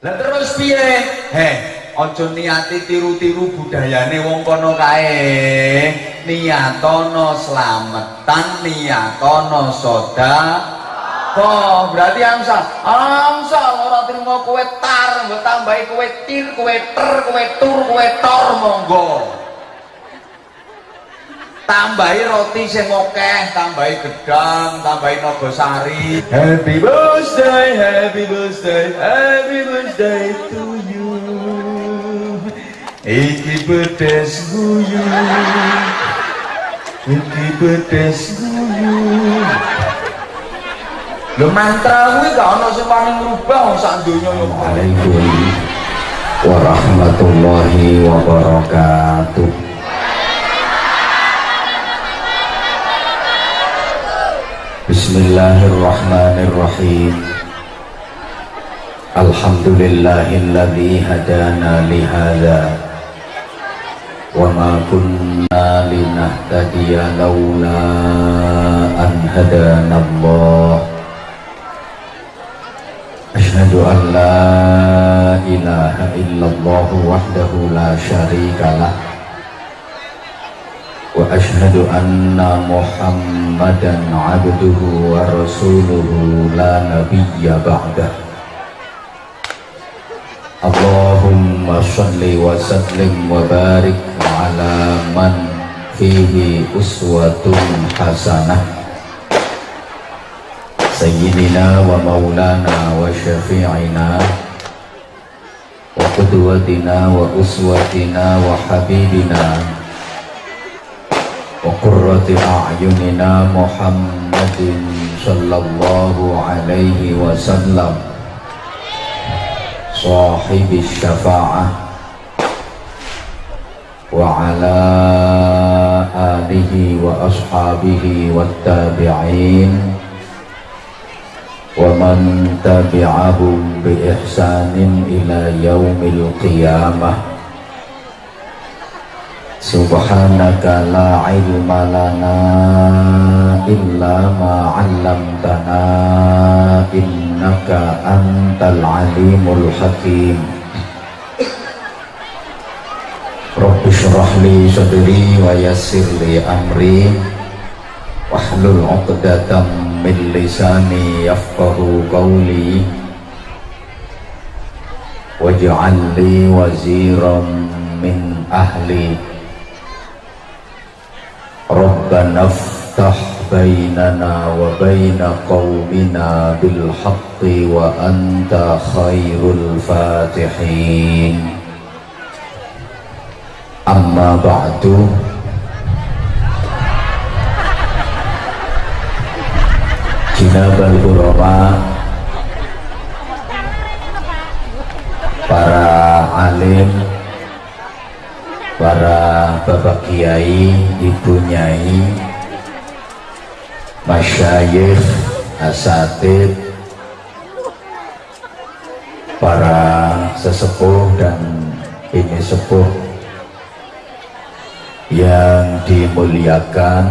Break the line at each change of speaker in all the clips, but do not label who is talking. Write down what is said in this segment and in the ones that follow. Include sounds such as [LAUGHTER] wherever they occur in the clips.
lah terus piye heh ojo niati tiru-tiru budayane wong kono kae niatono slametan niatono soda Oh, berarti amsal. Amsal ora trimo kowe tar, mbok kowe tir, kowe ter, kowe tur, kowe tor monggo. Tambahi roti sing akeh, tambahi gedang, tambahi nogosari. Happy birthday, happy birthday, happy birthday to you. Iki pedes guyu. Iki pedes guyu. Lho mantra kuwi gak ana sing wani ngrubah wong sak donya yo.
Waalaikum warahmatullahi wabarakatuh. Bismillahirrahmanirrahim. Alhamdulillahilladzi hadana lihada Wa ma kunna linahtadiya lawla an hadana Allah. Ashhadu an la ilaha illallah wahdahu la syarika وأشهد أن محمدا عبده ورسوله لا نبي بعده اللهم صل وسلم وبارك على من فيه أسوة حسنة سيدنا ومولانا وشفيعنا وقدوتنا وأسوتنا وحبيبنا وقرة أعيننا محمد صلى الله عليه وسلم. صاحب الشفاعة. وعلى آله وأصحابه والتابعين. ومن تبعهم بإحسان إلى يوم القيامة. Subhanaka la ilma lana illa ma 'allamtana innaka antal alimul hakim. Rabbi syrah li sadri wa yassir li amri wahlul 'uqdatam min lisani yafqahu qawli waj'al li waziran min ahli. ربنا افتح بيننا وبين قومنا بالحق وأنت خير الفاتحين. أما بعد. Jinabal Buroma para alim para bapak kiai ibu nyai masyayikh asatid para sesepuh dan ini sepuh yang dimuliakan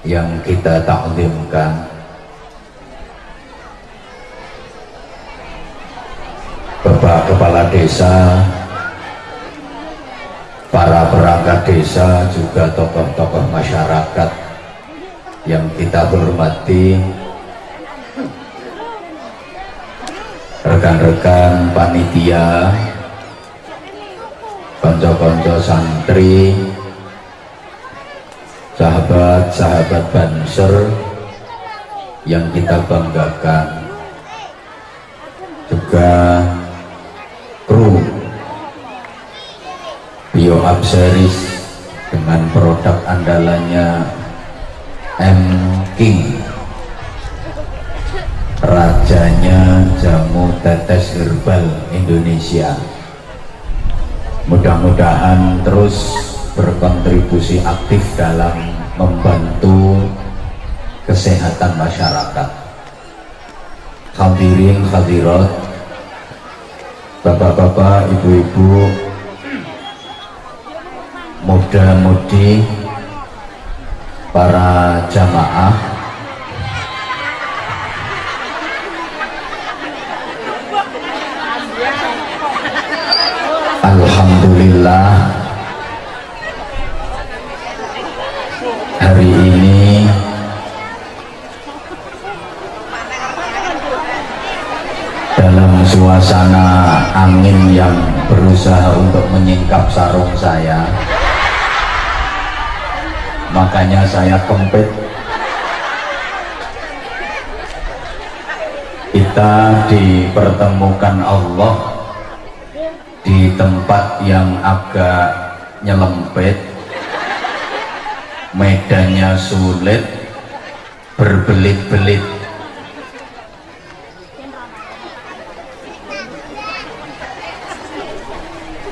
yang kita taklimkan Bapak Kepala Desa, para perangkat desa, juga tokoh-tokoh masyarakat yang kita hormati, rekan-rekan panitia, konco-konco santri, sahabat-sahabat banser yang kita banggakan juga kru Biohub Series dengan produk andalannya M. King. Rajanya jamu tetes herbal Indonesia. Mudah-mudahan terus berkontribusi aktif dalam membantu kesehatan masyarakat. Hadirin hadirat bapak-bapak ibu-ibu muda-mudi para jamaah. Alhamdulillah hari ini dalam suasana angin yang berusaha untuk menyingkap sarung saya makanya saya kempit. Kita dipertemukan Allah di tempat yang agak nyelempet medannya sulit berbelit-belit.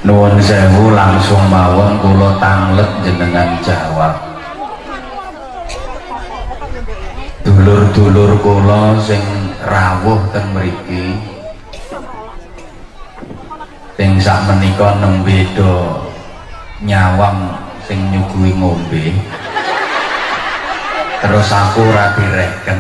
Nuwun sewu langsung mawon kula tanglet jenengan jawab dulur-dulur kula sing rawuh ten mriki. Sing sak menika nembe do nyawang sing nyuguhi ngombe. Terus aku ora direken.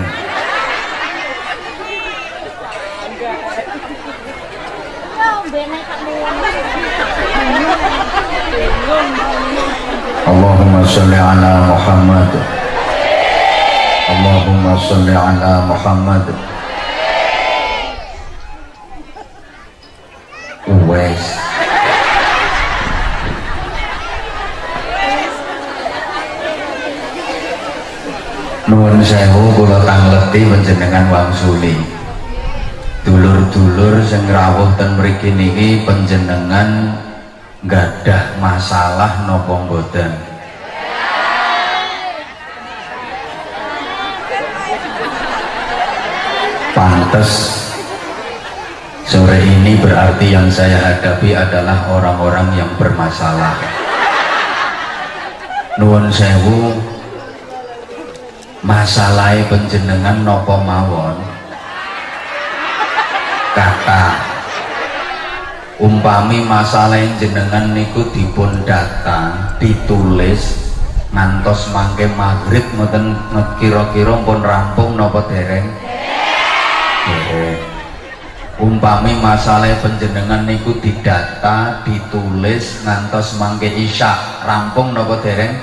Allahumma sholli ala Muhammad Allahumma sholli ala Muhammad. Uwais Nuwun sewu kula tangleti panjenengan wangsuli. Dulur-dulur sing rawuh ten mriki niki panjenengan gadah masalah napa mboten pantes. Sore ini berarti yang saya hadapi adalah orang-orang yang bermasalah. Nuwun sewu. Masalahnya penjenengan nopo mawon? Kata. Umpami masalah jenengan niku dipun data ditulis ngantos mangke maghrib ngoten kira-kira pun rampung nopo dereng umpami masalah penjenengan niku didata ditulis ngantos mangke isya. Rampung nopo dereng?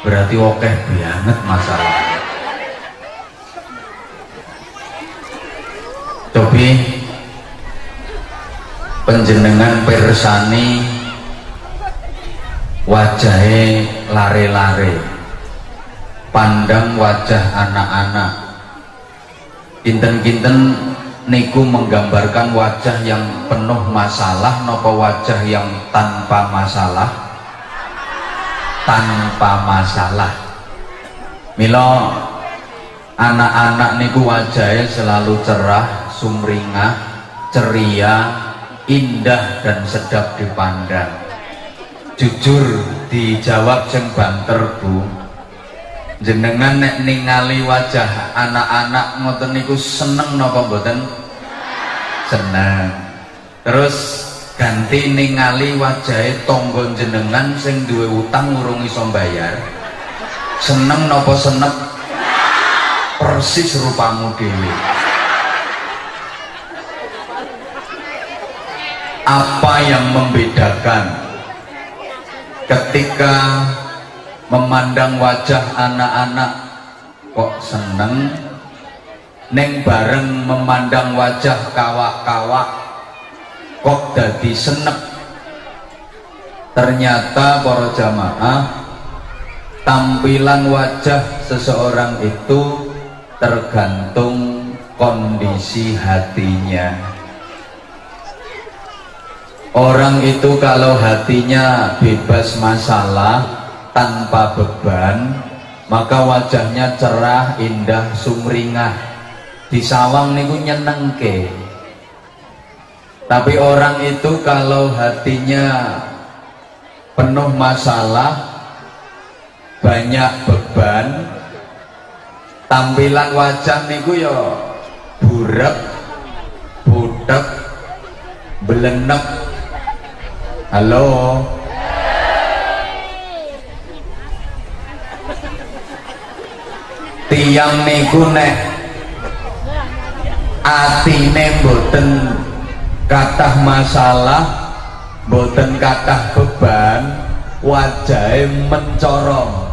Berarti oke banget masalah. Tapi penjenengan persani wajahnya lare-lare. Pandang wajah anak-anak kinten-kinten niku menggambarkan wajah yang penuh masalah nopo wajah yang tanpa masalah? Tanpa masalah. Milo anak-anak niku wajahnya selalu cerah sumringah ceria indah dan sedap dipandang. Jujur dijawab jeng banter bu jenengan nek ningali wajah anak-anak ngoten niku seneng napa mboten? Seneng. Terus ganti ningali wajahe tonggo jenengan sing duwe utang urung iso bayar seneng napa senep? Persis rupamu dhewe. Apa yang membedakan ketika memandang wajah anak-anak. Kok seneng? Neng bareng memandang wajah kawak-kawak. Kok dadi senep? Ternyata para jamaah tampilan wajah seseorang itu tergantung kondisi hatinya. Orang itu kalau hatinya bebas masalah tanpa beban maka wajahnya cerah indah sumringah. Di sawang niku nyenengke. Tapi orang itu kalau hatinya penuh masalah banyak beban tampilan wajah niku ya burek budek belenek halo tiang niku nek atine mboten kathah masalah
boten kathah beban wajahe mencorong.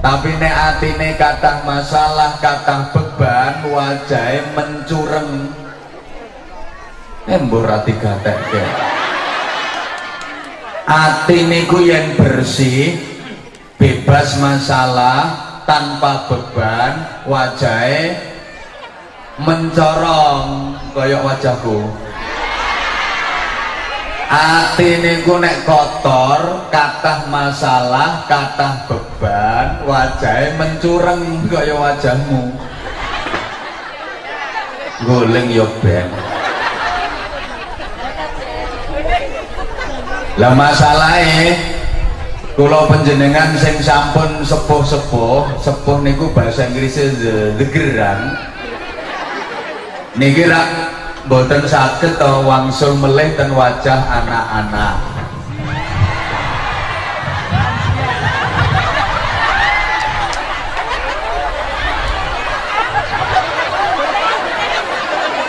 Tapi nek atine kathah masalah kathah beban wajahe mencureng. Embur ati gatekke. Ati niku yen bersih bebas masalah tanpa beban wajahe mencorong kaya wajahku. Ati niku nek kotor kathah masalah kathah beban wajahe mencureng kaya wajahmu. Goleng yo ben. Lah masalahnya Kulo penjenengan sing sampun sepuh-sepuh, sepuh niku bahasa Inggrisnya the, gerang. Niki rak boten saged to wangsul melih ten wajah anak-anak.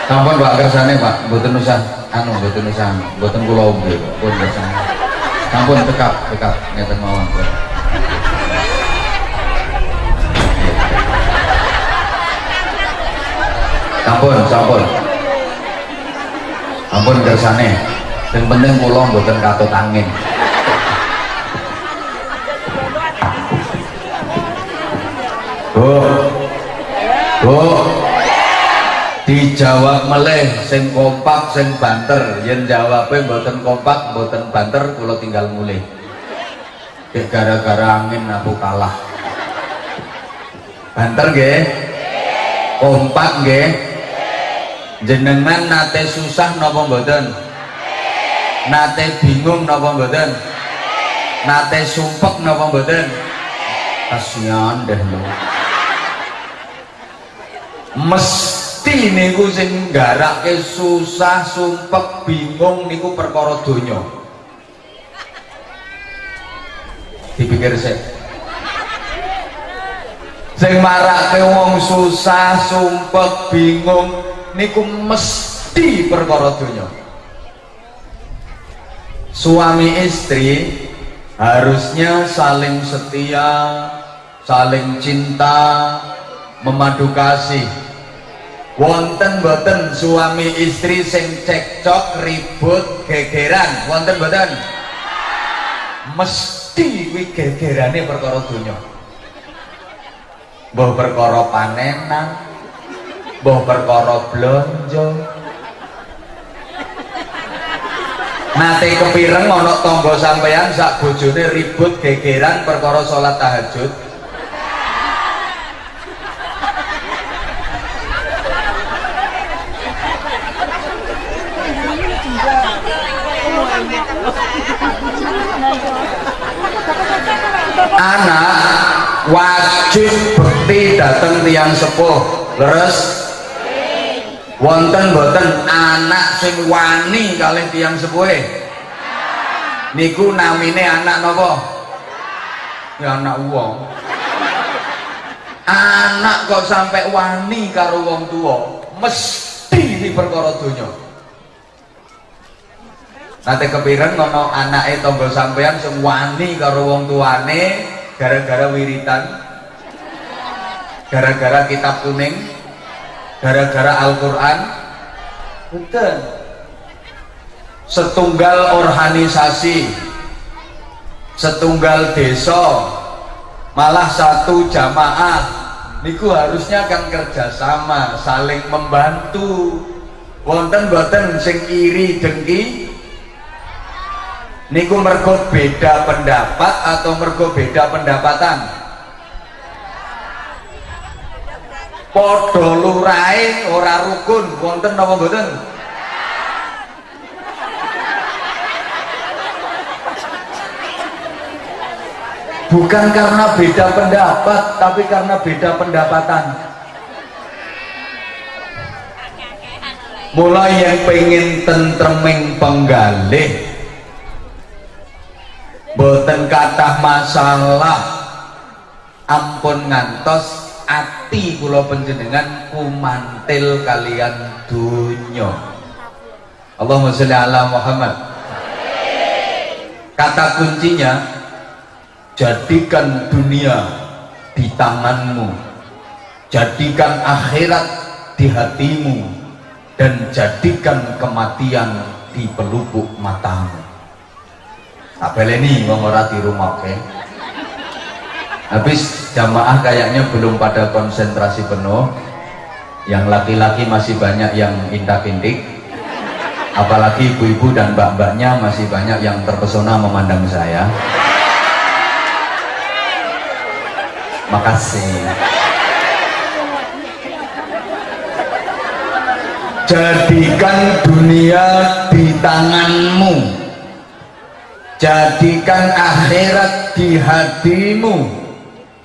Sampun Pak kersane Pak, boten usah anu boten usah, boten kula ombe, pun kersane. Sampun tekap, tekap ngeten mawon. Sampun, sampun. Sampun kersane. Yang penting kula mboten katut angin. Bu dijawab meleh sing kompak sing banter. Yen jawabe mboten kompak mboten banter kula tinggal mulih. Gara-gara angin aku kalah. Banter nggih? Kompak nggih? Jenengan nate susah napa mboten? Nate bingung napa mboten? Nate sumpek napa mboten? Kasihan deh lu. Mes mesti niku sing nggarake susah sumpek bingung niku perkara donya. Dipikir sih sing marake wong susah sumpek bingung niku mesti perkara donya. Suami istri harusnya saling setia saling cinta memadu kasih wonten boten suami istri sing cekcok ribut gegeran. Wonten boten? Mesti kuwi gegerane perkara donya. Mbah perkara panenan mbah perkara blonjo. Nate kepireng ana tangga sampeyan sak bojone ribut gegeran perkara salat tahajud anak wajib bekti datang tiang sepuh. Leres? Wonten boten anak sing wani kali tiang sepuh niku namine anak nopo ya anak wong. Anak kok sampai wani karo wong tua mesti di donya nanti kepikiran ngono tangga sampean sing wani karo wong tuane gara-gara wiritan gara-gara kitab kuning gara-gara Al-Qur'an. Betul. Setunggal organisasi setunggal desa malah satu jamaah. Niku harusnya kan kerjasama saling membantu. Wonten boten sing iri dengki niku mergo beda pendapat atau mergo beda pendapatan? Podo lurai ora rukun wonten napa mboten? Bukan karena beda pendapat tapi karena beda pendapatan. Mulai yang pengen tentreming penggalih boten kathah masalah. Ampun ngantos ati kula panjenengan kumantil kalian dunya Allahumma sholli ala Muhammad. Kata kuncinya jadikan dunia di tanganmu. Jadikan akhirat di hatimu. Dan jadikan kematian di pelupuk matamu tak ini ngomong di rumah oke habis jamaah kayaknya belum pada konsentrasi penuh. Yang laki-laki masih banyak yang intak-intik apalagi ibu-ibu dan mbak-mbaknya masih banyak yang terpesona memandang saya. Makasih. Jadikan dunia di tanganmu jadikan akhirat di hatimu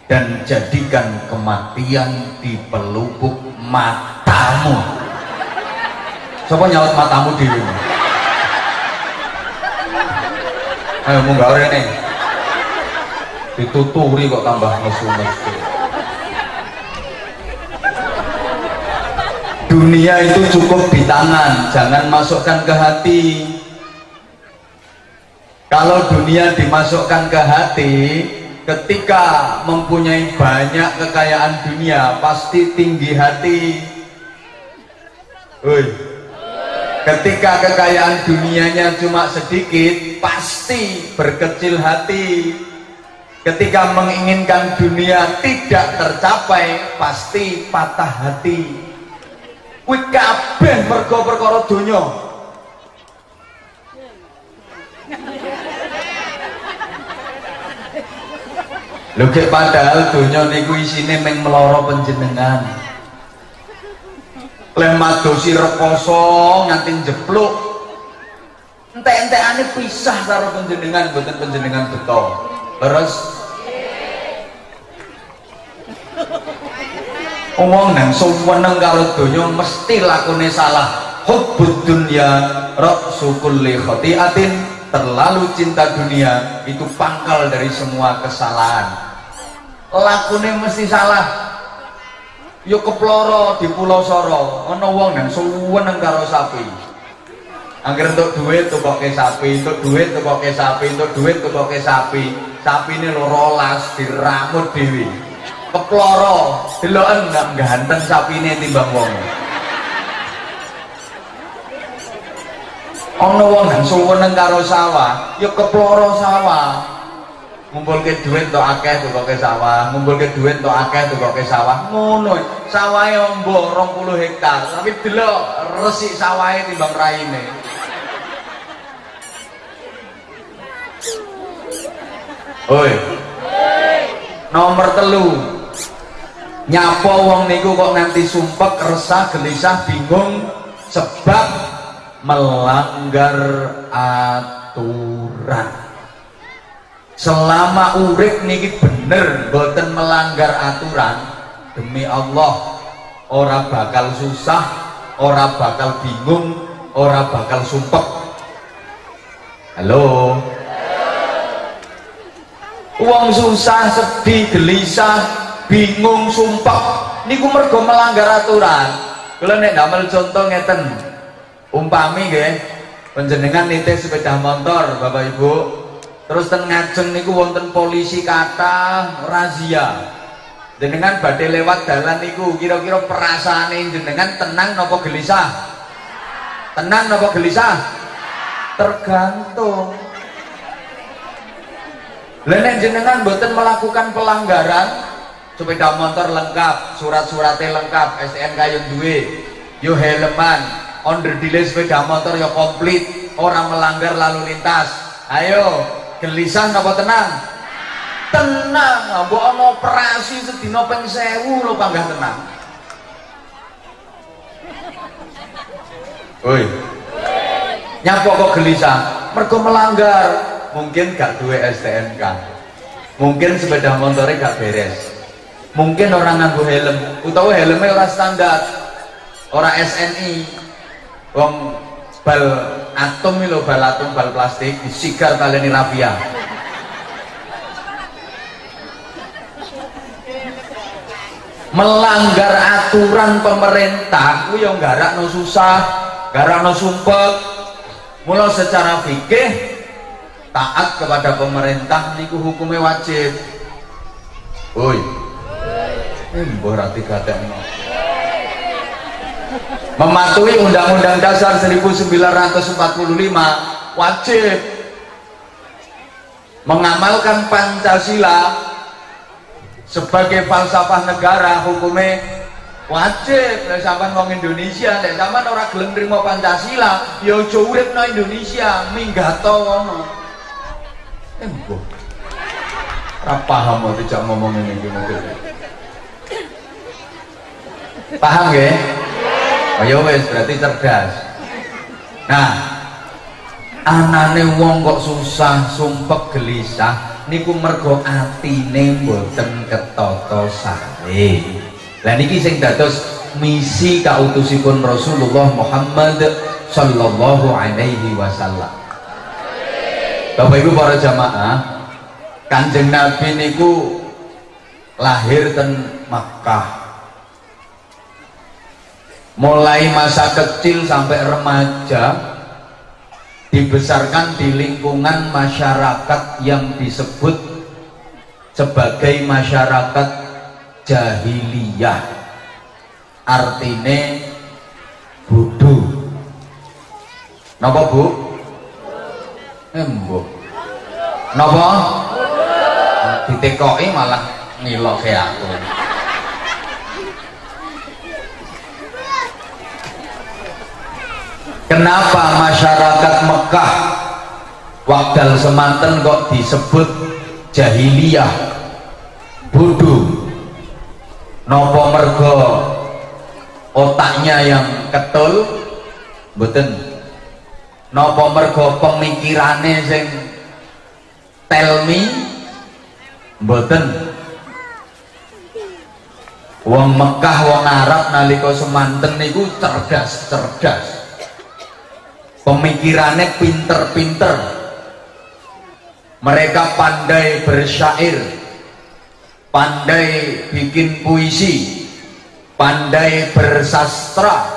dan jadikan kematian di pelupuk matamu. Siapa nyaut matamu di ayo mau gak ini dituturi kok tambah nesu-nesu dunia itu cukup di tangan. Jangan masukkan ke hati kalau dunia dimasukkan ke hati ketika mempunyai banyak kekayaan dunia pasti tinggi hati. Ui. ketika kekayaan dunianya cuma sedikit pasti berkecil hati. Ketika menginginkan dunia tidak tercapai pasti patah hati. Kuwi kabeh mergo perkara donya Lho padahal donya niku isine meng meloro panjenengan. Leh madosi rekoso nganti jepluk. Entek-entekane pisah karo panjenengan mboten panjenengan beto. Terus Omong nang suweneng karo donya mesti lakune salah. Hubbud dunya ra'su kulli khati'atin terlalu cinta dunia itu pangkal dari semua kesalahan lakune mesti salah yuk keploro di pulau soro ono wong nang suweneng karo sapi Angger untuk duit pakai sapi, untuk duit pakai sapi, untuk duit pakai sapi. Sapi ini lo rolas diramut dewi. Keploro, deloken nggak ganteng ini timbang wong. Ono wong nang suweneng karo sawah, yuk keploro sawah ngumpul ke duit untuk akeh tuh ke sawah ngumpul ke duit untuk akeh tuh ke sawah ngono sawahnya ombo rong puluh hektar tapi delok resik sawahnya timbang raine Oi. Nomor telu. Nyapa wong niku kok nganti sumpek, resah, gelisah, bingung sebab melanggar aturan. Selama urip niki bener boten melanggar aturan demi Allah ora bakal susah ora bakal bingung ora bakal sumpek. Halo? Uang susah sedih gelisah bingung sumpek. Niku mergo melanggar aturan. Kalau nek damel contoh ngeten umpami nggih penjenengan nitih sepeda motor Bapak Ibu. Terus ten ngajeng niku wonten polisi kata razia. Jenengan badai lewat dalan niku kira-kira perasaan jenengan tenang nopo gelisah? Tenang nopo gelisah? Tergantung. Lenek jenengan boten melakukan pelanggaran sepeda motor lengkap surat-suratnya lengkap STNK yang duwe yo helman under delay sepeda motor yo komplit orang melanggar lalu lintas ayo gelisah napa tenang tenang mbok ana operasi sedina ping 1000 lho panggah tenang Woi. Nyapa kok gelisah? Mergo melanggar. Mungkin gak duwe STNK. Mungkin sepeda motornya gak beres. Mungkin orang nganggo helm, utawa helmnya ora standar. Ora SNI. Wong bal atom lho bal atom bal plastik disigar taleni rapia melanggar aturan pemerintah ku yang no susah no sumpek. Mula secara fikih taat kepada pemerintah niku hukumnya wajib. Woi. Mbah rati gatekno mematuhi Undang-Undang Dasar 1945 wajib mengamalkan Pancasila sebagai falsafah negara hukumnya wajib. Nek sampean wong Indonesia nek sampean ora gelem nrimo Pancasila ya aja uripno Indonesia minggato ngono. Eh mbok ora paham kok dijak ngomong ngene iki paham nggih oh ya wis berarti cerdas. Nah anane wong kok susah sumpek gelisah niku mergo atine mboten ketata sae lah niki sing dados misi kautusipun Rasulullah Muhammad sallallahu alaihi wasallam. Bapak Ibu para jamaah Kanjeng Nabi niku lahir ten Makkah mulai masa kecil sampai remaja dibesarkan di lingkungan masyarakat yang disebut sebagai masyarakat jahiliyah artinya bodoh napa bu? embo napa? ditekoi malah ngilok aku Kenapa masyarakat Mekah Wakdal semanten kok disebut jahiliyah bodoh? Nopo mergo otaknya yang ketul? Beten nopo mergo pemikirannya sing tell me? Beten wong Mekah wong Arab nalika semanten niku cerdas-cerdas pemikirannya pinter-pinter. Mereka pandai bersyair pandai bikin puisi pandai bersastra.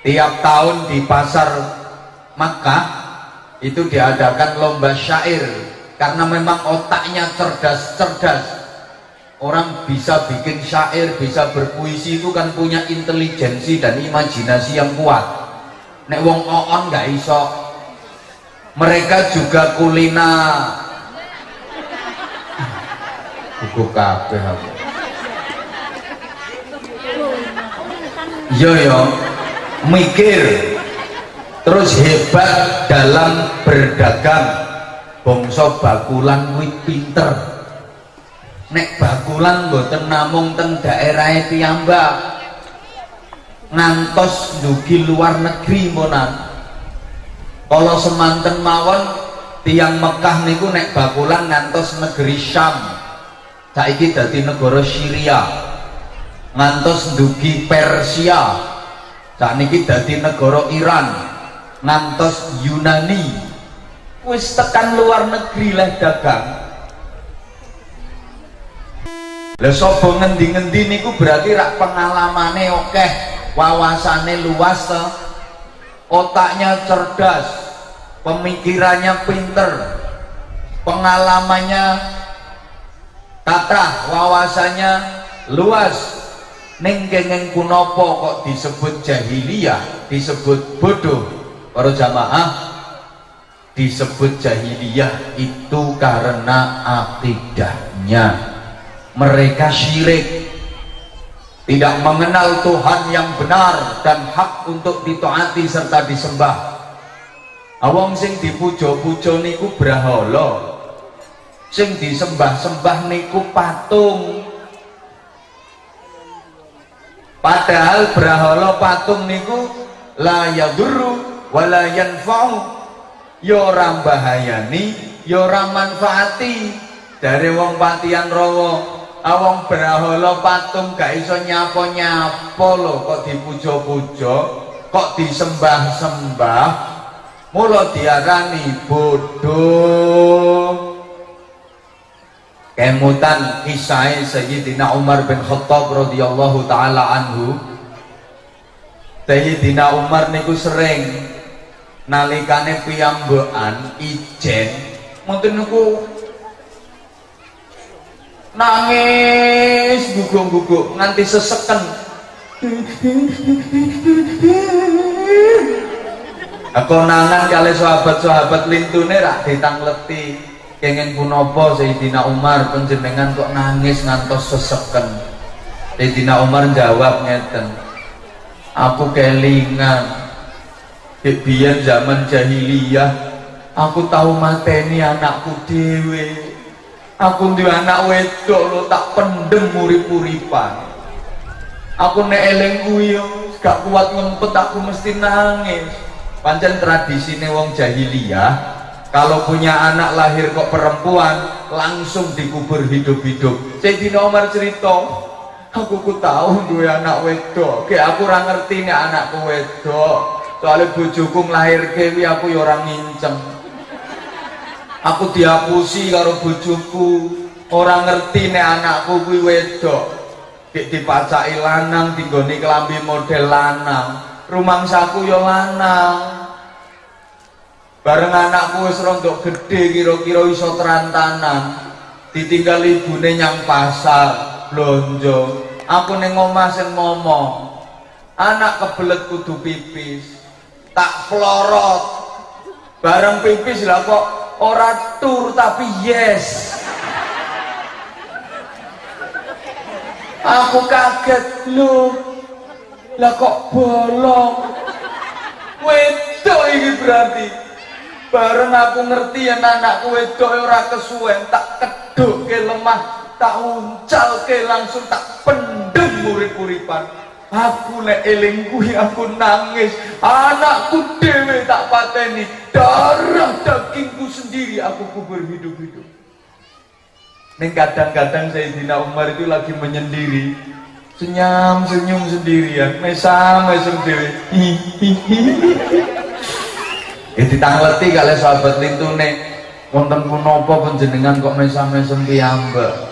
Tiap tahun di pasar Makkah itu diadakan lomba syair. Karena memang otaknya cerdas-cerdas. Orang bisa bikin syair bisa berpuisi itu kan punya intelijensi dan imajinasi yang kuat nek wong oon nggak iso. Mereka juga kulina buku kabeh aku. Yo mikir. Terus hebat dalam berdagang. Bongso bakulan wit pinter. Nek bakulan mboten namung teng daerah piyambak ngantos dugi luar negeri monan. Kalau semanten mawon tiang Mekah niku nek bakulan ngantos negeri Syam. Saiki dadi negara Syria. Ngantos dugi Persia. Niki dadi negara Iran. Ngantos Yunani. Wis tekan luar negeri leh dagang. Lah sapa ngendi-ngendi niku berarti rak pengalamane oke okay wawasannya luas otaknya cerdas pemikirannya pinter pengalamannya kata wawasannya luas. Ning kengeng kunopo kok disebut jahiliyah disebut bodoh? Para jamaah disebut jahiliyah itu karena akidahnya. Mereka syirik tidak mengenal Tuhan yang benar dan hak untuk ditaati serta disembah. Awang sing dipujo-pujo niku brahala sing disembah-sembah niku patung. Padahal brahala patung niku la yadurru wala yanfa'u. Ya bahayani ya ora manfaati. Dari wong patian rawa awong brahala patung gak iso nyapa-nyapa lho kok dipuja-puja kok disembah-sembah. Mula diarani bodoh. Kemutan kisah Sayyidina Umar bin Khattab radhiyallahu taala anhu. Sayyidina Umar niku sering nalikane piyambekan ijen. Mungkin niku nangis guguk-guguk nganti seseken. Konangan kali sahabat-sahabat lintune rak ditangleti. Kenging punapa Sayyidina Umar penjenengan kok nangis ngantos seseken. Sayyidina Umar jawab ngeten aku kelingan. Biyen zaman jahiliyah aku tahu mateni anakku dewe aku duwe anak wedok lo tak pendem urip-uripan. Aku nek eling kuwi gak kuat ngempet aku mesti nangis. Pancen tradisine wong jahiliyah kalau punya anak lahir kok perempuan langsung dikubur hidup-hidup. Sayyidina Umar cerita aku ku tahu gue anak wedok kayak aku orang ngerti nih anakku wedok. Soalnya bojoku lahir kewi aku ya orang nginceng aku diapusi karo bojoku. Orang ngerti nih anakku gue wedok. Kayak dipacai lanang tinggoni kelambi model lanang. Rumangsaku yo lanang. Bareng anakku wis rontok gede kira-kira iso terantanan. Ditinggal ibune nyang pasar blonjo. Aku ning omah sing ngomong anak kebelet kudu pipis. Tak florot. Bareng pipis lah kok ora tur tapi yes. Aku kaget lu lah kok bolong? Wedok ini berarti. Bareng aku ngerti ya anakku wedok ora kesuwen tak keduk ke lemah tak uncal ke langsung tak pendem urip-uripan aku nek eling kuwi aku nangis. Anakku dewe tak pateni. Darah dagingku sendiri aku kubur hidup-hidup. Nih kadang-kadang Sayyidina Umar itu lagi menyendiri. Senyum senyum sendirian mesam mesem dewi ya ditangleti kali sahabat lintune wonten punapa panjenengan kok mesam mesem piyambak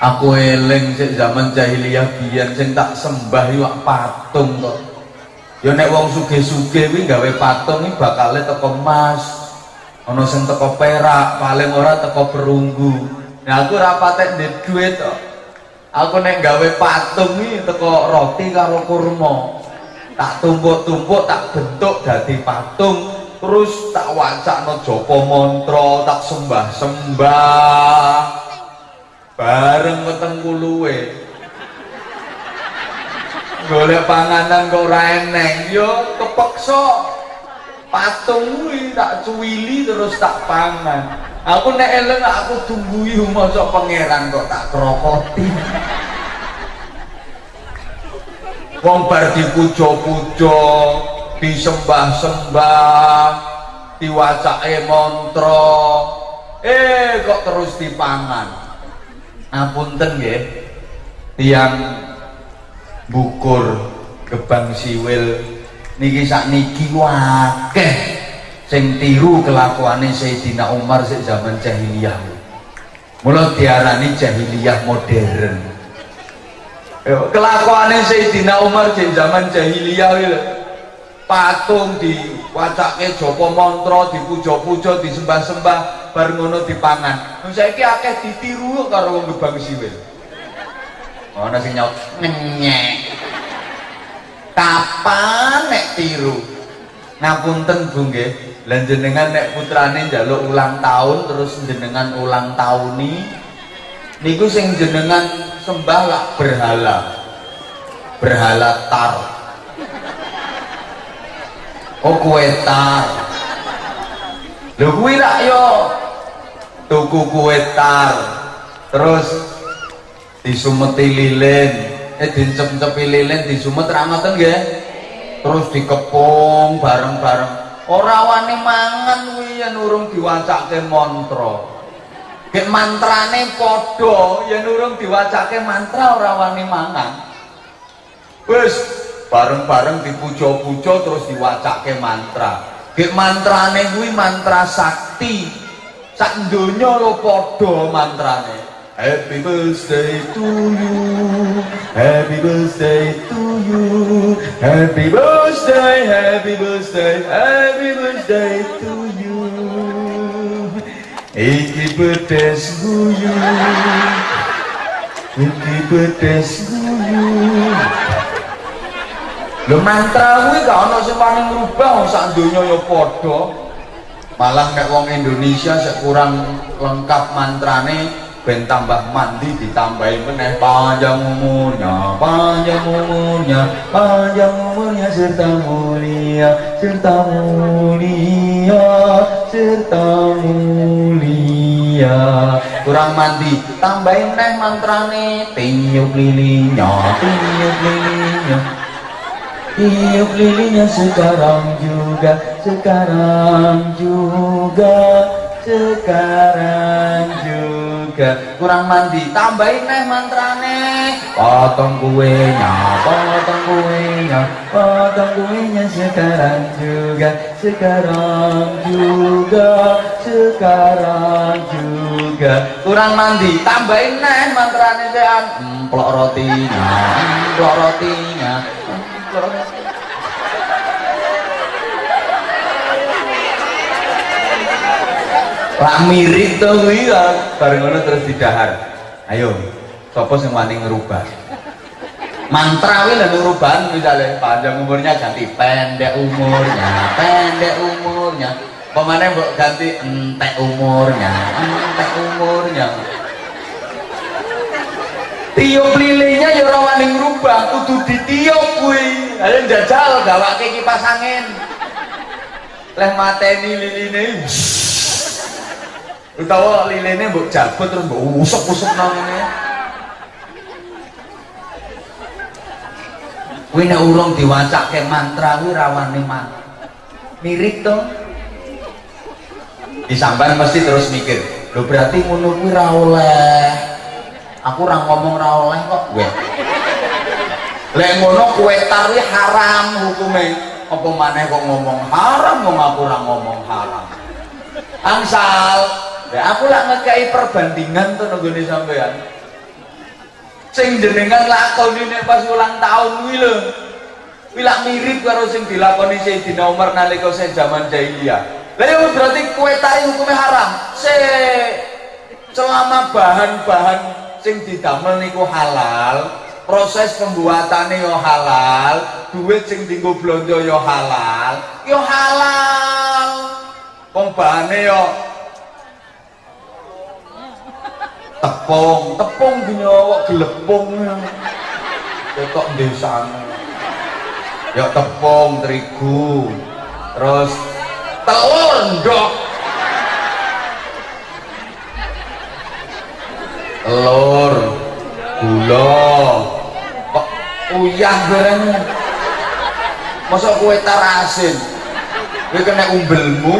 aku eling sik zaman jahiliyah biyen sing tak sembah yo patung kok. Ya nek wong sugih-sugih kuwi gawe patung iki bakale teko emas ana sing teko perak paling ora teko perunggu. Nah aku ora patek ndek duit kok. Aku nek gawe patung iki teko roti karo kurma. Tak tumpuk-tumpuk tak bentuk dadi patung terus tak wacakno Joko mantra tak sembah-sembah bareng weteng kuluwe. Golek panganan kok ora eneng. Yo kepeksa. Patung kuwi tak cuwili terus tak pangan. Aku nek eleng aku tungguhi masa pangeran kok tak krokoti. Wong bar dipuja-puja disembah-sembah diwacake mantra eh kok terus dipangan apunten nggih. Tiang bukur gebang siwil. Niki sak niki wakeh sing tiru kelakuane Sayyidina Umar sik zaman jahiliyah. Mula diarani jahiliyah modern. Kelakuane Sayyidina Umar sik zaman jahiliyah patung diwacake Joko mantra dipuja-puja disembah-sembah bar ngono dipangan. Nah, saiki akeh ditiru karo wong gebang siwil. Ana sing nyaut ngenyek kapan nek tiru? Ngapunten Bu nggih. Lan jenengan nek putrane njaluk ulang tahun terus jenengan ulang tahuni niku sing jenengan sembah lah berhala. Berhala tar. Oh kue tar. Lho kuwi rak yo tuku kue tar. Terus disumeti lilin. Eh dincep-cepi lilin disumet ra ngoten nggih. Terus dikepung bareng-bareng. Ora wani mangan kuwi yen urung diwacake mantra. Gek mantrane padha yen urung diwacake mantra ora wani mangan. Wis bareng-bareng dipuja-puja terus diwacake mantra. Gek mantrane kuwi mantra sakti sak donya lo padha mantrane. Happy birthday to you. Happy birthday to you. Happy birthday Happy birthday Happy birthday to you. Iki pedes guyu Iki pedes guyu Lho mantra kuwi gak ana sing wani ngrubah wong sak donya ya padha. Malah nek wong Indonesia sek kurang lengkap mantrane ben tambah mandi ditambahi meneh. Panjang umurnya panjang umurnya panjang umurnya serta mulia serta mulia serta mulia. Kurang mandi tambahin meneh mantrane. Tiup lilinnya tiup lilinnya Tiup lilinnya sekarang juga, sekarang juga, sekarang juga. Kurang mandi, tambahin neh mantrane. Potong kuenya, potong kuenya, potong kuenya sekarang juga, sekarang juga, sekarang juga. Kurang mandi, tambahin neh mantrane. Emplok rotinya, emplok rotinya, rotinya. Lah mirip to kuwi ya, bareng ngono terus didahar. Ayo, sapa sing wani ngerubah? Mantra kuwi lho ngerubah misalnya panjang umurnya ganti pendek umurnya, pendek umurnya. Pemane mbok ganti entek umurnya, entek umurnya. Tiup lilinnya ya ora wani ngerubah, kudu ditiup kuwi. Lah njajal gawake kipas angin. Leh mateni liline. utawa lilene mbok jabut terus mbok usuk-usuk nang ngene nek urung diwacake mantra kuwi rawane man mirip to disamban mesti terus mikir lho berarti ngono kuwi ra oleh aku ora ngomong ra oleh kok gue lek ngono kue tari haram hukume apa maneh kok ngomong haram wong aku ora ngomong haram angsal Ya aku lah ngekei perbandingan tuh nunggune sampean. Sing jenengan lakoni nek pas ulang tahun. Kuwi lak mirip karo sing dilakoni Sayyidina Umar nalika sing zaman jahiliyah. Lah ya berarti kue tari hukumnya haram. Se selama bahan-bahan sing didamel niku halal, proses pembuatannya yo halal, duit sing dienggo blonjo yo halal, yo halal. Wong bahane yo tepung tepung dinyawa gelepung. Kok desane. Ya tepung terigu terus telur ndok telur gula kok uyah bareng masa kue tar asin kue kena umbelmu.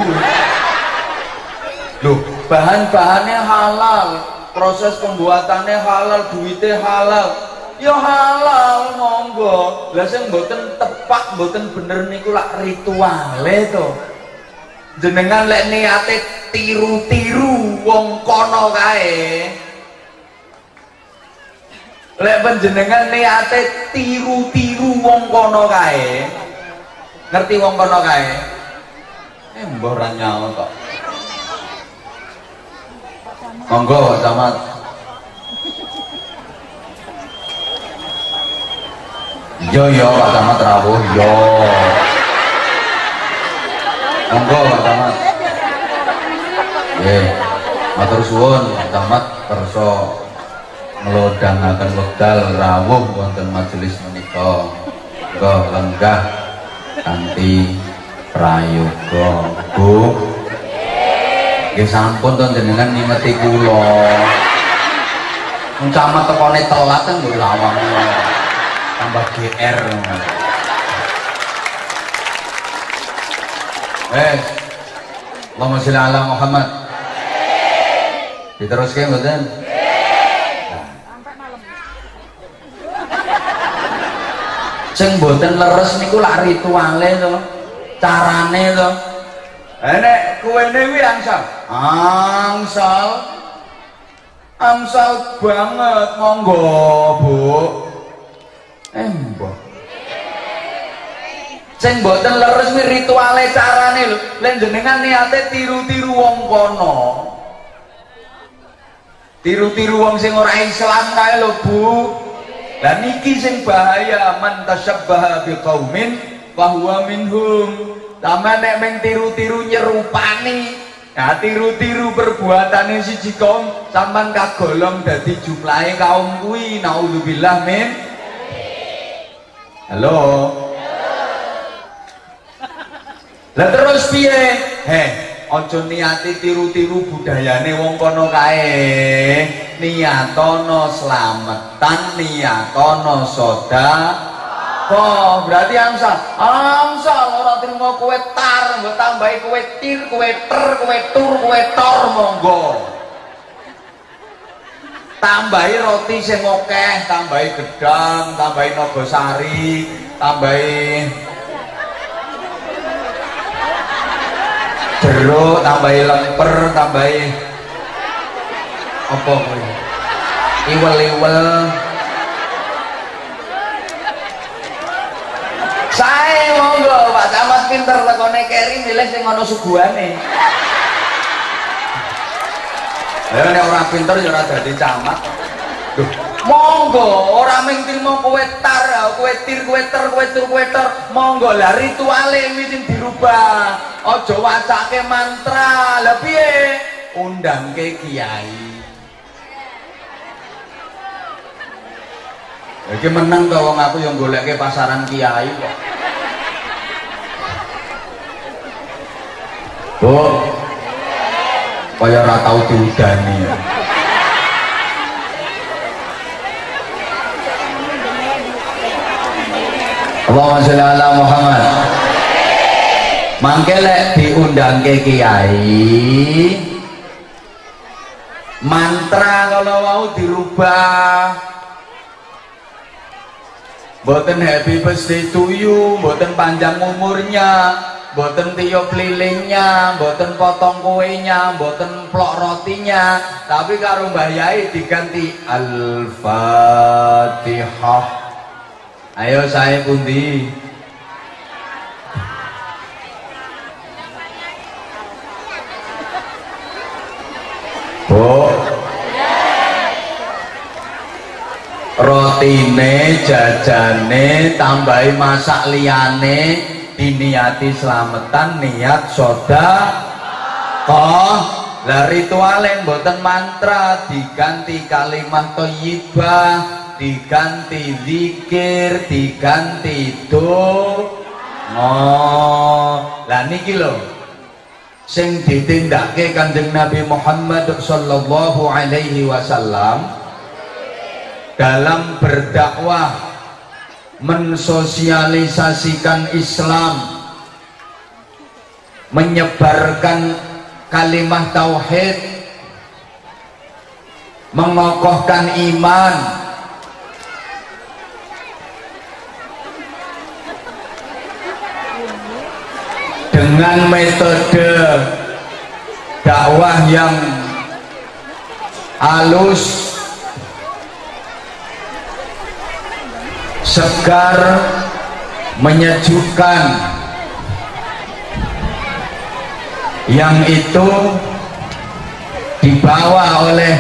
Loh bahan-bahannya halal proses pembuatannya halal duitnya halal. Ya halal monggo. Lah sing mboten tepak mboten bener niku lak rituale to. Jenengan lek niate tiru-tiru wong kono kae lek panjenengan niate tiru-tiru wong kono kae. Ngerti wong kono kae? Eh mbah ora nyaut kok. Monggo Camat. Yo yo Pak Camat rawuh yo monggo Pak Camat. Nggih matur suwun Camat kersa ngelodangaken wekdal rawuh wonten majelis menika monggo lenggah kanthi prayoga Bu Nggih sampun to jenengan ngingeti kula. Wong camat tekone telat kan lho lawang. Tambah GR. Wes. Allahumma sholli ala Muhammad. Diteruske mboten? Sing mboten leres niku lak rituale to. Carane to. Enek kuwene kuwi angsal. Angsal. Amsal banget, monggo, Bu. Eh, mbok. Sing mboten leres mi rituale carane lho. Lek jenengan niate tiru-tiru wong kono. Tiru-tiru wong sing ora Islam kae lho, Bu. Lah niki sing bahaya man tasyabbaha biqaumin fa huwa minhum. Sama nek meng tiru-tiru nyerupani Nah, tiru-tiru perbuatane siji kaum sampean kagolong dadi jumlahe kaum kuwi. Nauzubillah min. Halo. Lah terus piye? Heh, aja niati tiru-tiru budayane wong kono kae. Niatono slametan, niatono soda. Oh, berarti Amsal. Amsal ora terima kowe tar, mbok tambahi kowe tir, kowe ter, kowe tur, kowe tor monggo. Tambahi roti sing akeh, tambahi gedang, tambahi nogosari, tambahi jeruk, tambahi lemper, tambahi apa kowe? Iwel-iwel. Saya monggo Pak Camat pinter lekone keri milih sing ana suguhane. Lah nek ora pinter ya ora dadi camat. Duh, monggo ora mung trimo kowe tar, kowe tir, kowe ter, kowe tur, kowe ter. Monggo lah rituale iki dirubah. Aja wacake mantra. Lah piye? Undangke kiai. Iki menang to wong yang goleke pasaran kiai kok. Bu. Kaya ora tau diudani. Allahumma sholli ala Muhammad. Mangke lek diundangke kiai mantra kalau mau dirubah Boten happy birthday to you, boten panjang umurnya, boten tiup lilingnya, boten potong kuenya, boten plok rotinya, tapi karo Mbah diganti Al-Fatihah. Ayo saya pundi. Bu, rotine jajane tambahi masak liyane diniati selamatan niat soda oh lah ritual boten mantra diganti kalimat toyibah diganti zikir diganti do oh lah niki lho. Sing ditindake kanjeng Nabi Muhammad sallallahu alaihi wasallam dalam berdakwah mensosialisasikan Islam menyebarkan kalimat tauhid mengokohkan iman dengan metode dakwah yang halus segar menyejukkan. Yang itu dibawa oleh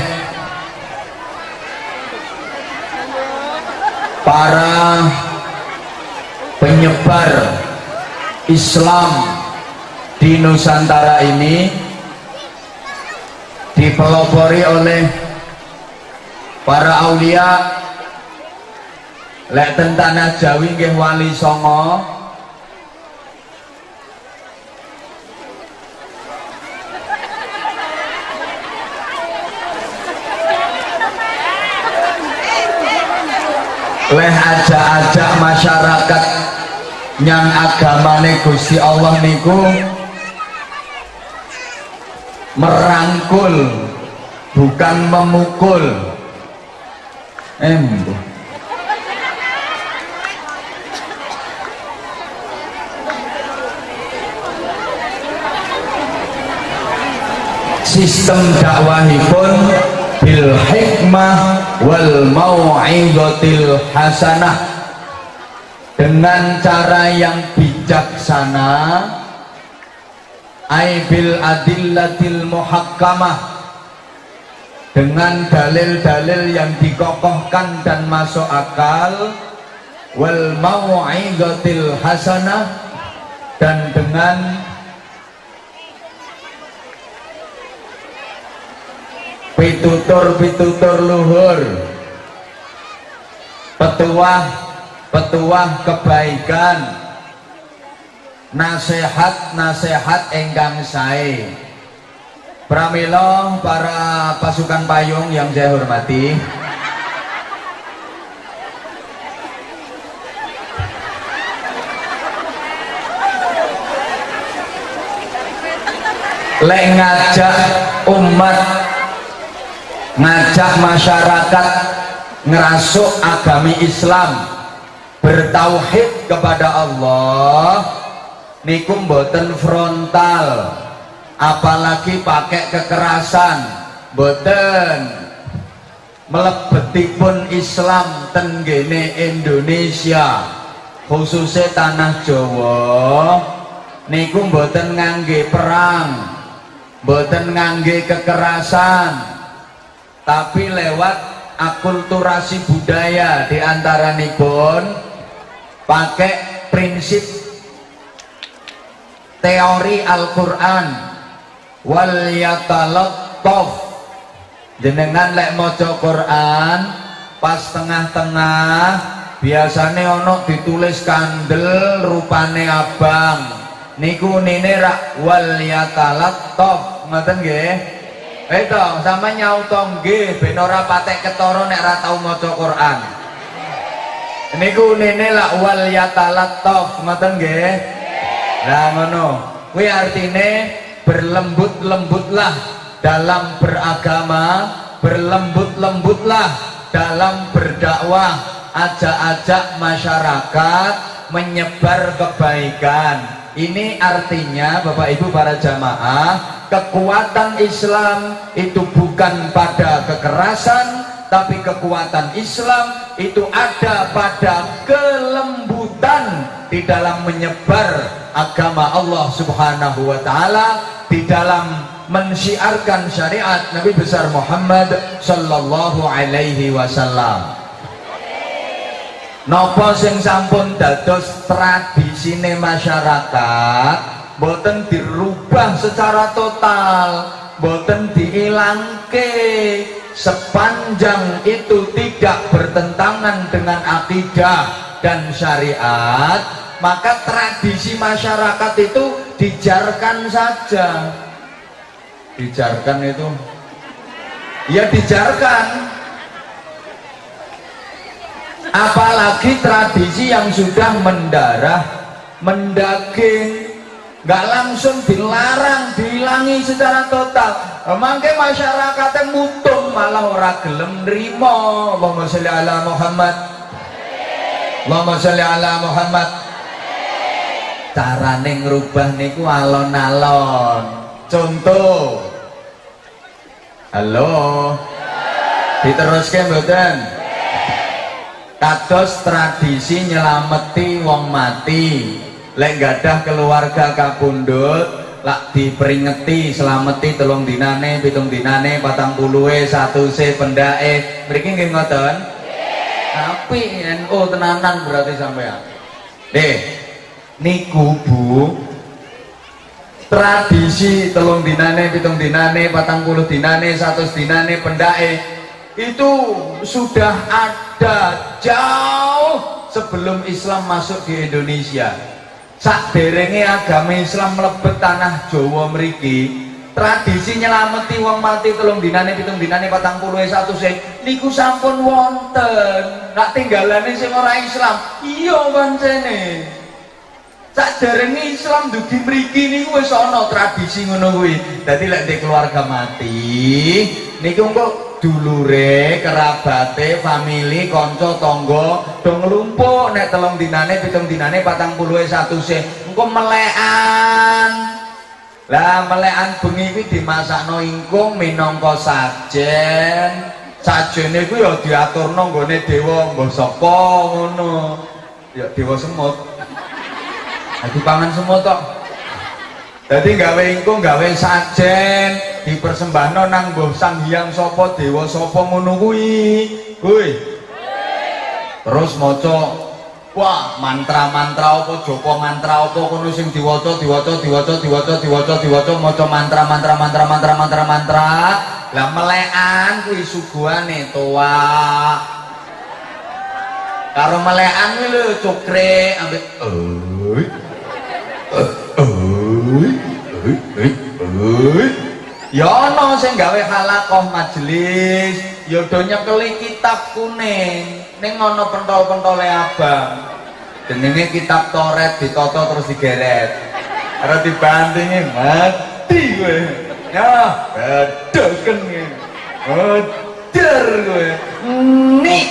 para penyebar Islam di Nusantara ini dipelopori oleh para aulia. Lek tanah Jawi nggih wali songo. Leh ajak-ajak masyarakat yang agamane Gusti Allah niku merangkul bukan memukul. Embo sistem dakwahipun bil hikmah wal mau'izatil hasanah. Dengan cara yang bijaksana ay bil adillatil muhakkamah. Dengan dalil-dalil yang dikokohkan dan masuk akal. Wal mau'izatil hasanah. Dan dengan pitutur-pitutur luhur. Petuah-petuah kebaikan nasihat-nasihat enggang sae. Pramilo para pasukan payung yang saya hormati. Lek ngajak umat ngajak masyarakat ngerasuk agami Islam bertauhid kepada Allah niku mboten frontal apalagi pakai kekerasan. Mboten. Melebetipun Islam tenggene Indonesia khususnya tanah Jawa. Niku mboten ngangge perang mboten ngangge kekerasan. Tapi lewat akulturasi budaya di antara nipun pakai prinsip teori Al-Quran. Wal yatalattaf. Jenengan lek maca Quran pas tengah-tengah biasanya ono ditulis kandel rupane abang. Niku nene rak wal yatalattaf. Ngoten nggih? Itu sama nyautong nggih ben ora patek ketara nek ora tau maca Quran. Niku nene la wal yatalattaf. Ngoten nggih. Lah ngono. Kuwi artine berlembut-lembutlah dalam beragama, berlembut-lembutlah dalam berdakwah, ajak-ajak masyarakat menyebar kebaikan. Ini artinya Bapak Ibu para jamaah kekuatan Islam itu bukan pada kekerasan tapi kekuatan Islam itu ada pada kelembutan di dalam menyebar agama Allah subhanahu wa ta'ala di dalam mensiarkan syariat Nabi besar Muhammad sallallahu alaihi wasallam. Nopo sing sampun dados tradisine masyarakat boten dirubah secara total boten dihilangke sepanjang itu tidak bertentangan dengan akidah dan syariat maka tradisi masyarakat itu dijarkan saja. Dijarkan itu? Ya dijarkan. Apalagi tradisi yang sudah mendarah mendaging nggak langsung dilarang dihilangi secara total. Emangke masyarakatnya mutung malah ora gelem nrimo Allahumma Muhammad Allahumma sholli ala Muhammad. Carane ngerubah niku alon-alon. Contoh. Halo. Diteruskan mboten? Kados tradisi nyelameti wong mati. Lek gadah keluarga kapundut lak diperingeti selameti telung dinane pitung dinane patang puluhe satu se pendae mriki nggih ngoten tapi NU tenanan berarti sampean. Deh niku bu. Tradisi telung dinane pitung dinane patang puluh dinane satu dinane pendae itu sudah ada jauh sebelum Islam masuk di Indonesia. Sak derenge agama Islam melebet tanah Jawa meriki tradisi nyelameti wong mati telung dinane pitung dinane patang puluh satu se niku sampun wonten. Nak tinggalane sing ora Islam iya pancene sak derenge Islam dugi mriki niku wis ana tradisi ngono kuwi. Dadi lek keluarga mati niku kok dulure, kerabate, famili, konco, tonggo, dong lumpuk nek telung dinane, pitung dinane, patang puluh satu se, engko melekan. Lah melekan bengi kuwi dimasakno ingkung minangka sajen. Sajene kuwi ya diaturno nggone dewa mbah sapa ngono. Ya dewa semut. Aku pangan semut tok. Jadi gawe ingkung gawe sajen dipersembahno nang mbah Sang Hyang sapa dewa sapa ngono kuwi. Kuwi. Terus maca Wah, mantra-mantra apa Joko mantra apa kono sing diwaca diwaca diwaca diwaca diwaca diwaca maca mantra-mantra mantra-mantra mantra-mantra. Lah melekan kuwi suguhane toa. Karo melekan kuwi lho cokre ambek oi. Oi. Oi. Oi. Ya ana sing gawe halakoh majelis, ya do nyekeli kitab kuning. Ning ana pentol-pentole abang. Jenenge kitab toret ditata terus digeret. Ora dibandingi mati kowe. Ya bedoken Hajar kowe. Nik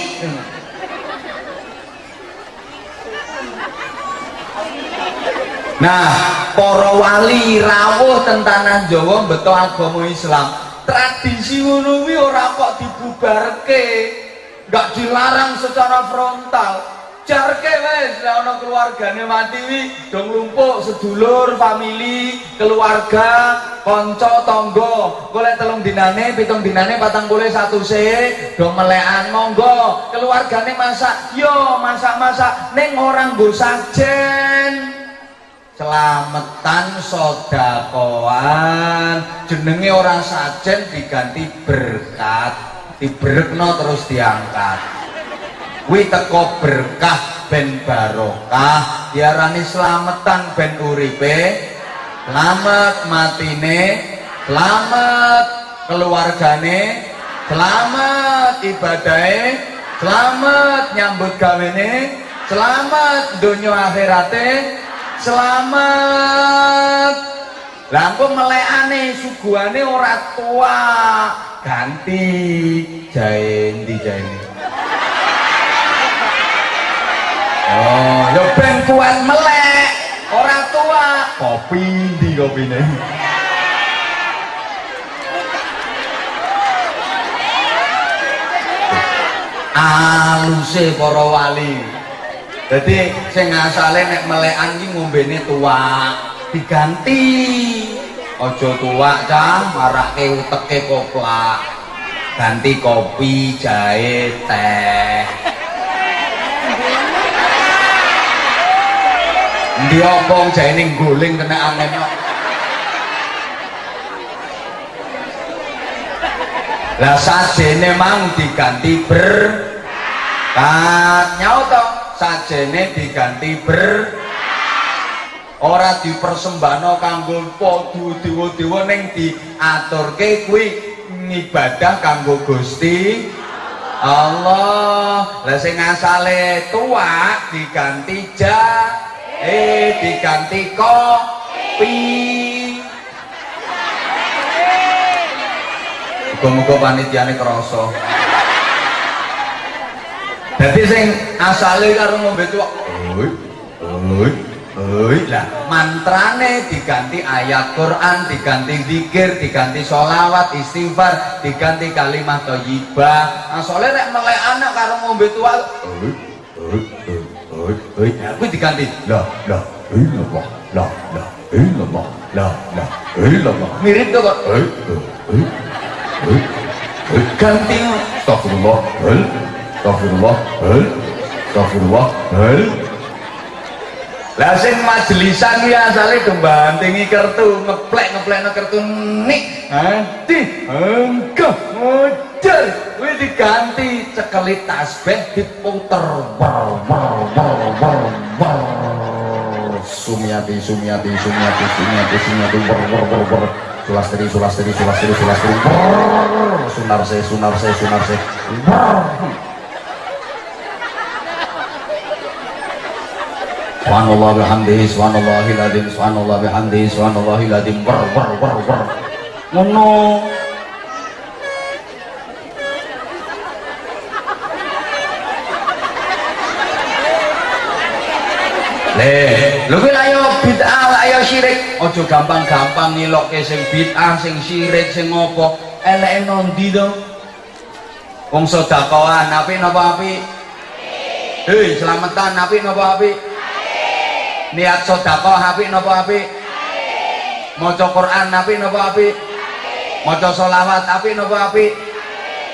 Nah, para wali rawuh tentang Jawa beto agama Islam. Tradisi ngono kuwi ora kok dibubarke nggak dilarang secara frontal. Jarke wes lah ono keluargane mati wi dong lumpuk sedulur family keluarga konco tonggo. Boleh telung dinane pitung dinane patang boleh satu se dong melekan monggo. Keluargane masak yo masak masak neng orang go sajen. Selamatan sodakoan jenenge orang sajen diganti berkat dibrekno terus diangkat. Kuwi teko berkah ben barokah. Diarani slametan ben uripe. Selamat matine. Selamat keluargane. Selamat ibadahe. Selamat nyambut gawene. Selamat dunia akhirate. Selamat lampu melekane suguhane ora tua ganti jahe di jahe oh yo ben kuat melek orang tua kopi di kopi ini aluse para wali. Jadi sing asale nek melekan iki ngombene tua diganti. Ojo tua cah. Marake uteke koplak. Ganti kopi jahe teh. Ndi opong jahe ning guling kena angin lah sajene mang diganti ber kat nyaut sajene diganti ber ora dipersembahno kanggo dewa-dewa ning diaturke kuwi ngibadah kanggo Gusti Allah. Lah sing asale tua diganti ja eh diganti kopi. Muga-muga panitiane krasa. Dadi sing asale karo ngombe tuwak. Oi. Oi. Oi lah mantrane diganti ayat Quran, diganti zikir, diganti sholawat, istighfar, diganti kalimat thayyibah. Nah, soalnya nek melek anak karo ngombe tua. Oi, oi, oi, oi. Ya kuwi diganti. Lah, lah, illallah, lah, lah, illallah, lah, lah, illallah. Mirip tuh kok. Ganti. Astagfirullah, hal. Astagfirullah. Astagfirullah. Lah sing majelisan kuwi asale gembantingi kertu, ngeplek-ngeplekno kertu nik. Ati, engko muncul kuwi diganti cekeli tasbih diputer. Sumiati, sumiati, sumiati, sumiati, sumiati, wer wer wer wer. Sulastri, sulastri, sulastri, sulastri. Sunar se, sunar se, sunar se. Subhanallah bihamdihi subhanallahil azim subhanallah bihamdihi subhanallahil azim wer wer wer wer ngono. Le, lu kuwi ayo bid'ah ayo kaya syirik. Aja gampang-gampang ngilokke sing bid'ah sing syirik sing ngopo. Eleke nondi to? Wong sedekahan apik napa apik? Hei selamatan apik napa apik niat sedekah apik napa apik? Maca Quran apik napa apik? Maca selawat apik napa apik?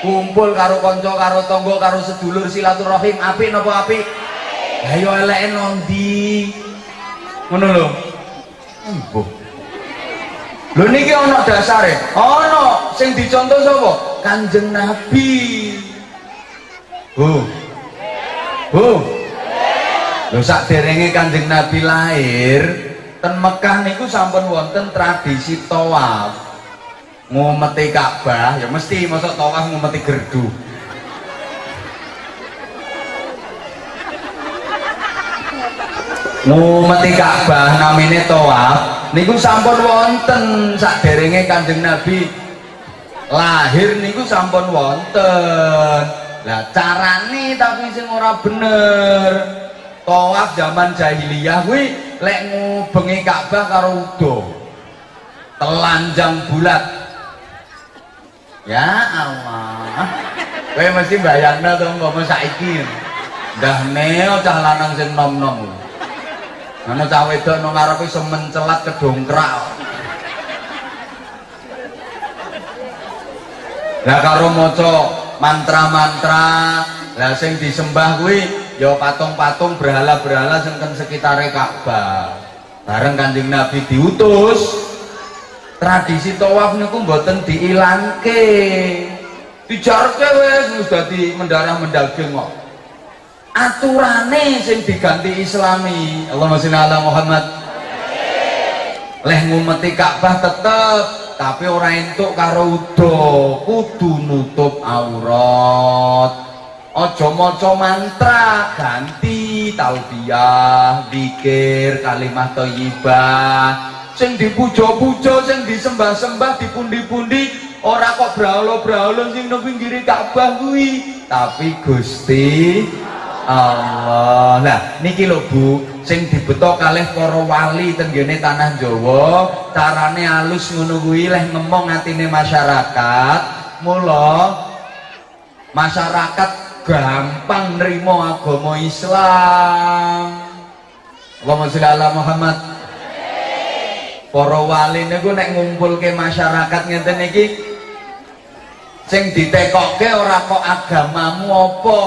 Kumpul karo kanca karo tangga karo sedulur silaturahim apik napa apik? Ayo eleke nondi ngono lho. Embuh lho niki ana dasare? Ana sing dicontoh sapa? Kanjeng nabi. Bu bu lho derenge kanjeng nabi lahir ten Mekah niku sampun wonten tradisi tawaf. Ngumeti Ka'bah ya mesti masuk tawaf ngumeti gerdu. Ngumeti Ka'bah namine tawaf niku sampun wonten saderenge Kanjeng Nabi lahir niku sampun wonten. Lah carane tapi sing ora bener tawaf zaman jahiliyah kuwi lek ngubengi Ka'bah karo udo. Telanjang bulat. Ya Allah. Kowe mesti bayangno to ngomong saiki. Ndah neo cah lanang sing nom-nom. Ana cah wedok nang ngarepe semen celat kedongkrak. Lah karo maca mantra-mantra, lah sing disembah kuwi ya patung-patung berhala-berhala sing ten sekitare Ka'bah. Bareng Kanjeng Nabi diutus, tradisi tawaf niku mboten diilangke. Dijarke wis wis dadi mendarah mendaging kok. aturane sing diganti islami Allahumma sholli ala Muhammad leh ngumeti Ka'bah tetep tapi ora entuk karo udo kudu nutup aurat aja maca mantra ganti talbiyah zikir kalimat thayyibah sing dipuja-puja sing disembah-sembah dipundi-pundi ora kok brahala-brahala sing nang pinggire Ka'bah kuwi tapi Gusti Allah. Nah, niki lho Bu, sing dibeto kalih para wali tenggene tanah Jawa, carane alus ngono kuwi leh ngomong atine masyarakat. Mula masyarakat gampang nerima agama Islam. Allahumma sholli ala Muhammad. Para wali niku nek ngumpulke masyarakat ngeten iki sing ditekokke ora kok agamamu apa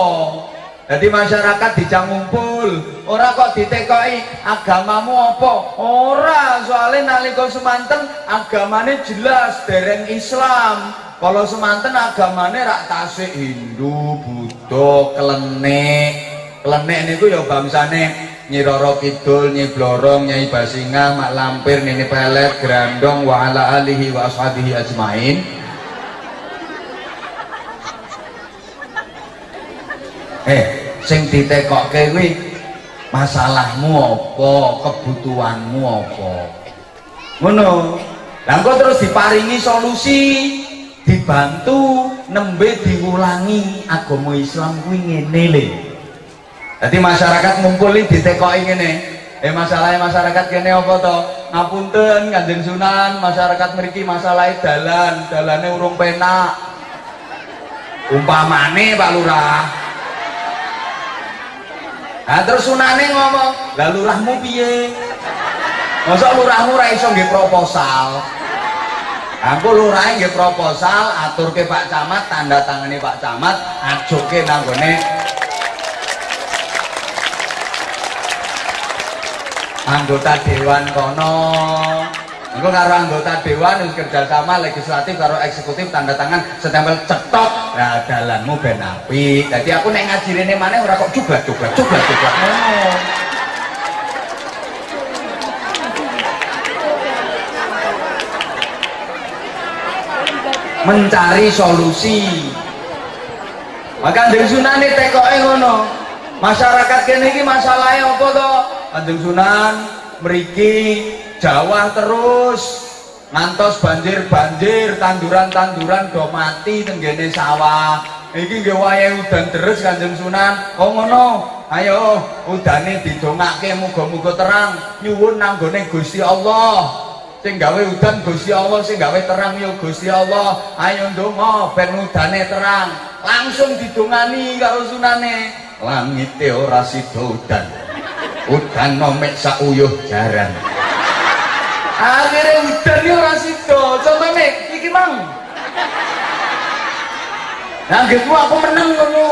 jadi masyarakat dijang ngumpul ora kok ditekoki agamamu apa ora soalnya nalika semanten agamane jelas dereng Islam kalau semanten agamane rak tasik Hindu Buddha kelenek kelenek niku ya bangsane Nyi Roro Kidul, Nyi Blorong, Nyai Basingah, Mak Lampir, Nini Pelet, Grandong, wa ala alihi wa ashabihi ajmain. Eh sing ditekokke kuwi masalahmu apa kebutuhanmu apa? Ngono. Lah engko terus diparingi solusi dibantu nembe diulangi agama Islam kuwi ngene Jadi masyarakat ngumpul ini ditekoki ngene. Eh masalahnya masyarakat kene apa to? Ngapunten kanjeng sunan masyarakat mriki masalahnya dalan dalane urung penak. Umpamane Pak Lurah. Nah terus sunane ngomong, lah lurahmu piye? Masa lurahmu ra iso nggih proposal? Aku lurah nggih proposal, aturke Pak Camat, tanda tangani Pak Camat, ajoke nang gone anggota dewan kono. Engko karo anggota dewan wis kerjasama legislatif karo eksekutif tanda tangan setempel cetok nah dalanmu ben apik. Aku nek ngaji rene maneh ora kok cublak-cublak cublak-cublak ngono. Mencari solusi. Maka Kanjeng Sunan tekoke ngono. Masyarakat kene iki masalahe apa to? Kanjeng Sunan mriki Jawa terus ngantos banjir-banjir tanduran-tanduran do mati tenggene sawah iki nggih wayahe udan terus Kanjeng Sunan oh ngono ayo udane didongake muga-muga terang nyuwun nanggone Gusti Allah sing gawe udan Gusti Allah. Sing gawe terang ya Gusti Allah. Ayo ndonga ben udane terang. Langsung didongani karo sunane. Langit ora sida udan. Udan nomek sak uyuh jaran. Akhirnya udan ya ora sida. Coba mek iki mang. Gitu aku menang ngono?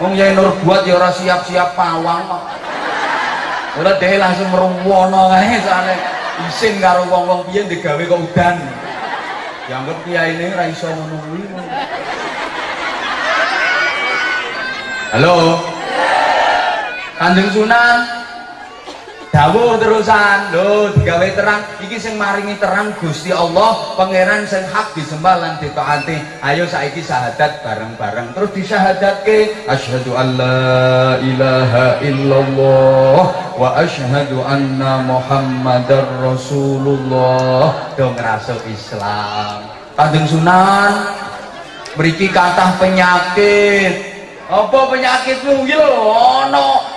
Wong Yai Nur buat ya ora siap-siap pawang kok. Ora dhewe langsung meruwono kae soalnya isin karo wong-wong piye digawe kok udan. Dianggap kiai ini ora iso ngono kuwi. Halo. Kanjeng Sunan, dawuh terusan lho digawe terang. Iki sing maringi terang Gusti Allah pangeran sing hak disembah lan ditaati ayo saiki syahadat bareng-bareng. Terus disyahadatke asyhadu alla ilaha illallah wa asyhadu anna muhammadar rasulullah. Do ngrasuk Islam. Kanjeng Sunan mriki kathah penyakit. Apa penyakitmu? Iki lho ana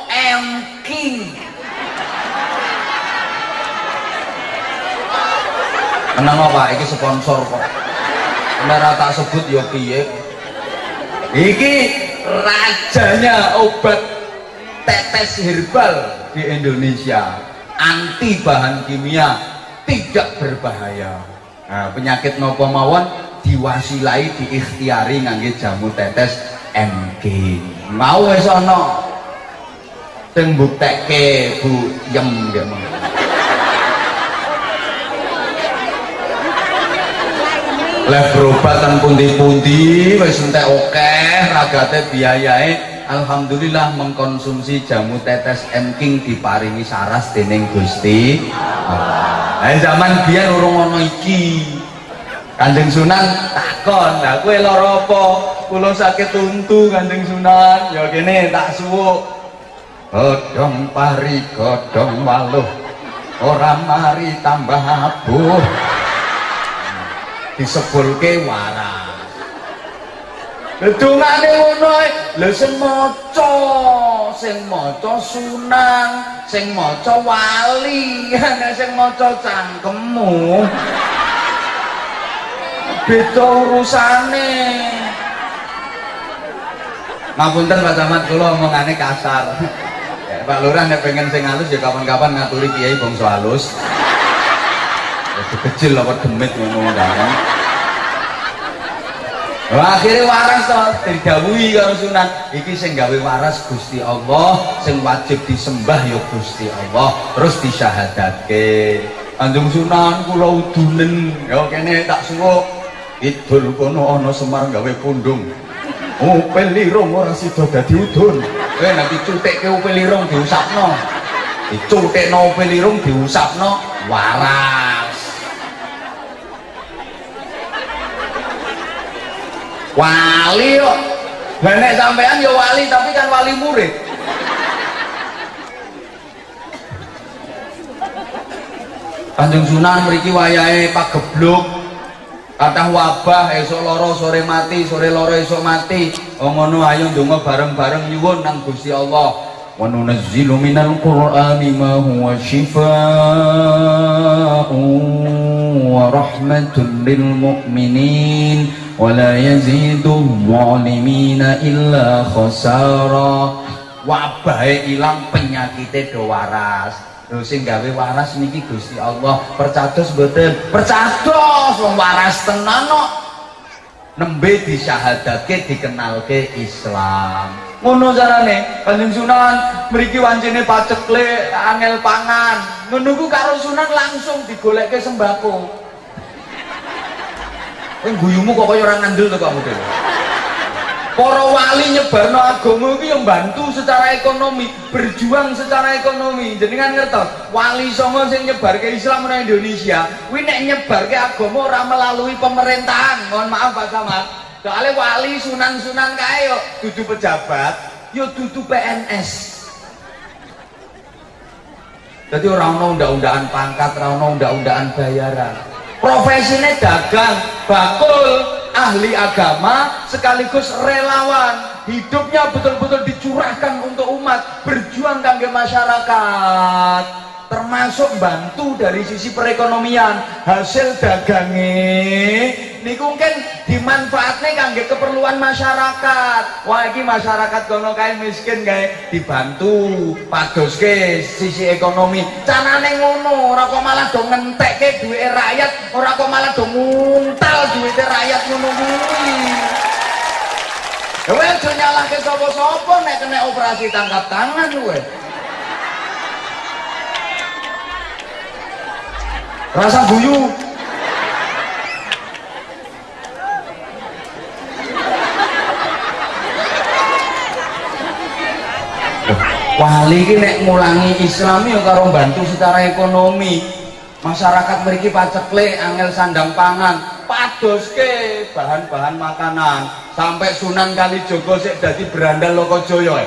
Tenang apa, iki sponsor kok. Nek tak sebut ya piye. Iki rajanya obat tetes herbal di Indonesia. Anti bahan kimia, tidak berbahaya. Nah, penyakit nopo mawon diwasilai diikhtiari ngangge jamu tetes MG. Mau wis ana sing buktekke Bu Yem nggih Leh berobat teng pundi-pundi wis entek akeh ragate biayae Alhamdulillah mengkonsumsi jamu tetes King diparingi saras dening Gusti Allah. Nah, zaman biyen urung ana iki. Kanjeng Sunan takon, "Lah kowe lara apa?" Kula sakit untu Kanjeng Sunan. Ya kene tak suwuk. Godhong pari godhong waluh. Ora mari tambah abuh disebulke waras Dungane ngono ae. Lha sing maca, sing maca sunang, sing maca wali, [LAUGHS] nek sing maca cangkemmu. Beda urusane. Ngapunten Pak Camat kula omongane kasar. [LAUGHS] Pak Lurah nek pengen sing halus ya kapan-kapan ngaturi kiai bangsa halus. Kecil apa demit ngono kan. Akhirnya waras toh didhawuhi karo Sunan. Iki sing gawe waras Gusti Allah, sing wajib disembah ya Gusti Allah, terus disyahadatke. Kanjeng Sunan kula udunen, ya kene tak suwuk. Idul kono ana Semar gawe pundung. Upel lirung ora sida dadi udun. Kowe nanti cutekke upel lirung diusapno. Dicutekno upel lirung diusapno waras. Wali kok lah nek sampean ya wali tapi kan wali murid. Kanjeng Sunan mriki wayahe pagebluk. Kathah wabah esuk loro sore mati sore loro esuk mati. Oh ngono ayo ndonga bareng-bareng nyuwun nang Gusti Allah. Wa nunazzilu minal qur'ani ma huwa shifaa'un wa rahmatun lil mu'minin ولا يزيد الظالمين إلا خسارا wabahe ilang penyakite do waras lho sing gawe waras niki Gusti Allah percados mboten percados wong waras tenan kok nembe disyahadatke dikenalke Islam ngono carane Kanjeng Sunan mriki wancine pacekle angel pangan ngono ku karo Sunan langsung digolekke sembako Kowe guyumu kok kaya ora ngandel to kamu dhewe. Para wali nyebarno agama iki yang bantu secara ekonomi, berjuang secara ekonomi. Jenengan ngertos, wali songo sing nyebarke Islam nang Indonesia, kuwi nek nyebarke agama ora melalui pemerintahan. Mohon maaf Pak Camat. Soalnya wali sunan-sunan kae yo dudu pejabat, yo dudu PNS. Jadi orang ono undang-undangan pangkat, orang ono undang-undangan bayaran profesinya dagang bakul ahli agama sekaligus relawan. Hidupnya betul-betul dicurahkan untuk umat berjuang kangge masyarakat termasuk bantu dari sisi perekonomian. Hasil dagangnya niku kan dimanfaatnya kangge keperluan masyarakat. Wah ini masyarakat kono kae miskin kae dibantu padoske sisi ekonomi. Carane ngono ora kok malah do ngentekke duit rakyat ora kok malah do nguntal duit rakyat ngono kuwi. Kowe aja nyalahke sapa-sapa nek kena operasi tangkap tangan kowe. Rasa guyu. Wali iki nek ngulangi Islam ya karo bantu secara ekonomi. Masyarakat mriki paceklik angel sandang pangan, padoske bahan-bahan makanan sampai Sunan Kalijaga sik dadi berandal Lokojoyo.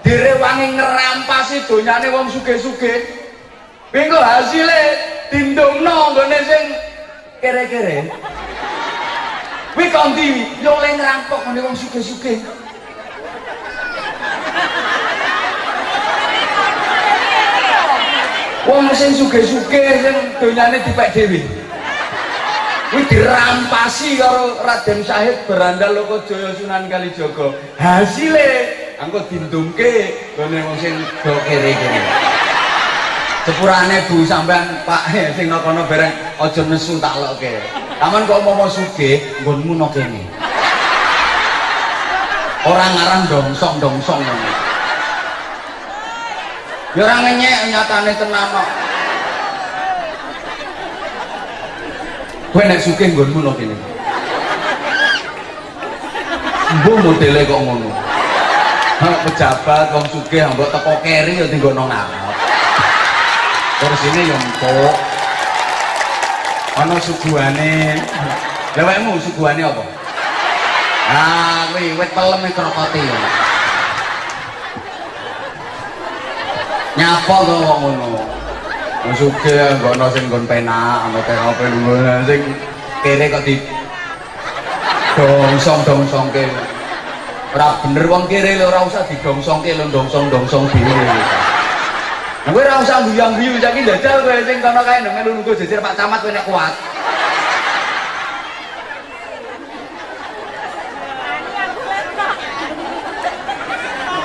Direwangi ngerampasi donyane wong sugih-sugih. Pinggo hasilnya dindungno nggone sing kere-kere. Kuwi kondi yo oleh ngerampok ngene wong sugih-sugih. Wong sing sugih-sugih sing donyane dipek dhewe. Kuwi dirampasi karo Raden Syahid berandal Lokajaya Sunan Kalijaga. Hasile angko dindungke gone wong sing do kere-kere. Sepurane Bu sampean Pak sing kono bareng aja nesu tak lokke. Taman kok mau sugih nggonmu no kene. Orang ngarang dongsong-dongsong ngono. Ya ora ngenyek nyatane tenan kok. Kowe nek sugih nggonmu no kene. Mbok modele kok ngono. Pejabat wong sugih mbok teko keri ya tinggono ngarep. Kursine yo empuk. Ana suguhane. Lah wekmu suguhane apa? Ah, kuwi wit pelem e krokote yo. Nyapa kok kok ngono. Wong sugih nggono sing nggon penak, ana apa ngono sing kere kok di dongsong-dongsongke. Ora bener wong kere lho ora usah didongsongke lho dongsong-dongsong dhewe. Gue ora usah guyang-guyu saiki jajal kowe sing kono kae melu nunggu jejer Pak Camat kowe nek kuat.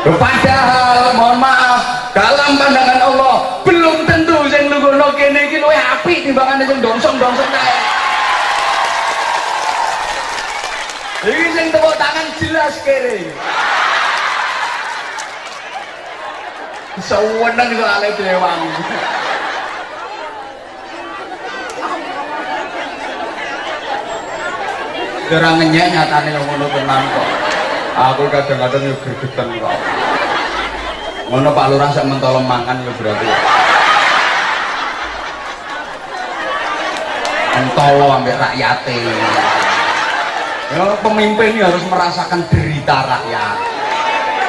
Padahal mohon maaf dalam pandangan Allah belum tentu sing nunggu kene iki luwih apik timbangane sing dongsong-dongsong kae. Iki sing tepuk tangan jelas kere. Seweneng soalnya dewang. Kira ngenyek nyatane yang ngono tenan kok. Aku kadang-kadang yo gregeten kok. Ngono Pak Lurah sak mentolo mangan yo berarti. Mentolo ambek rakyate. Ya pemimpin harus merasakan derita rakyat.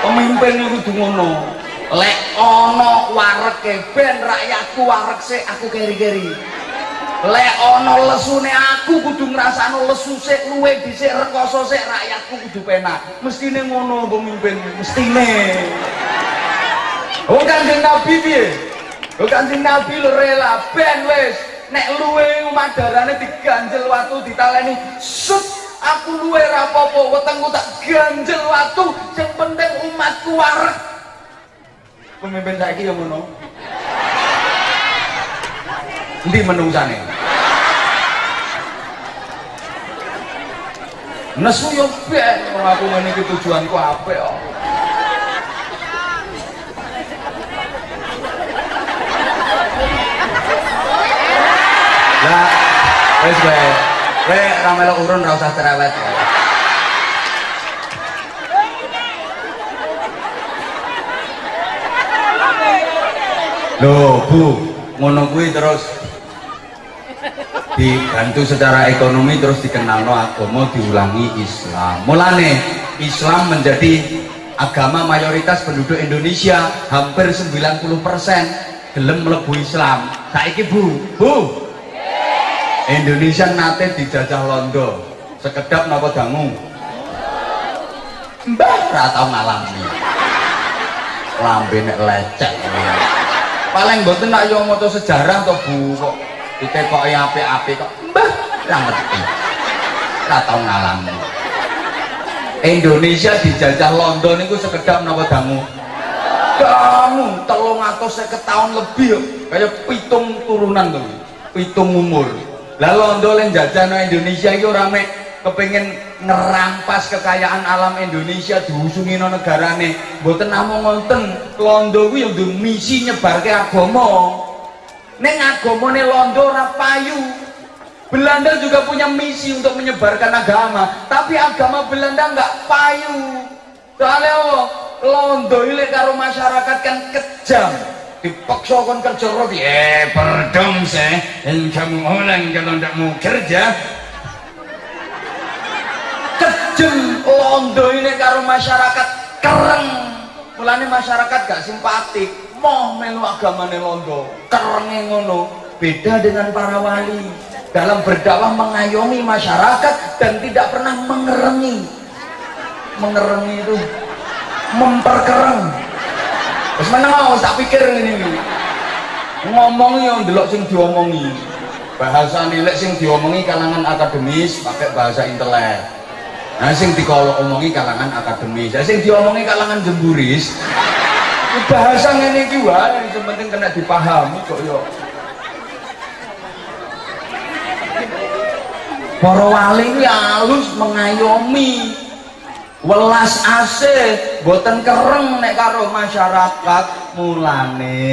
Pemimpin itu ngono. Lek ana wareke ben rakyatku warek sik aku keri-keri. Lek ana lesune aku kudu ngrasakno lesu sik luwe dhisik rekoso sik rakyatku kudu penak. Mestine ngono pemimpin, mestine. Oh Kanjeng Nabi piye? Oh Kanjeng Nabi lho rela ben wis nek luwe umadarane diganjel watu ditaleni sut aku luwe rapopo wetengku tak ganjel watu yang penting umatku warek pemimpin saiki yang ngono. Ndi menungsane? Nesu yo ben aku ngene iki tujuanku apik kok Lah wis kowe. Kowe ora melok urun ora usah cerewet Loh, Bu, ngono kuwi terus dibantu secara ekonomi terus dikenal no agama diulangi Islam. Mulane Islam menjadi agama mayoritas penduduk Indonesia hampir 90% gelem mlebu Islam. Saiki Bu, Bu. Indonesia nate dijajah Londo. sekedap napa dangu mbah ra tau ngalami lambe nek lecek paling mboten nak yo maca sejarah to Bu kok ditekoki apik-apik kok. Mbah ra ngerti. Ra tau ngalami Indonesia dijajah London itu sekedap napa dangu? Kamu telung atau tahun lebih kayak pitung turunan tuh pitung umur. Lalu Londo yang jajah Indonesia itu rame kepengen ngerampas kekayaan alam Indonesia diusungi no negarane. Buatan namung ngonten Londo yang misi nyebar ke agama. Neng agama nih Londo rapayu Belanda juga punya misi untuk menyebarkan agama tapi agama Belanda nggak payu. Soalnya oh, londo ini karo masyarakat kan kejam. Dipaksa kan kerja roti eh. Perdom yang kamu ulang kalau tidak mau kerja kejam londo ini karo masyarakat keren mulanya masyarakat gak simpatik. Mau melu agamane londo. Kerengnya ngono. Beda dengan para wali. Dalam berdakwah mengayomi masyarakat dan tidak pernah mengerengi. Mengerengi itu memperkereng. Terus mana mau tak pikir ini ngomong yang delok sing diomongi. Bahasa nilai sing diomongi kalangan akademis pakai bahasa intelek nah sing dikolok omongi kalangan akademis. Nah, sing diomongi kalangan jemburis. Bahasa ini juga yang penting kena dipahami kok yo. Para wali halus mengayomi. Welas asih boten kereng nek karo masyarakat mulane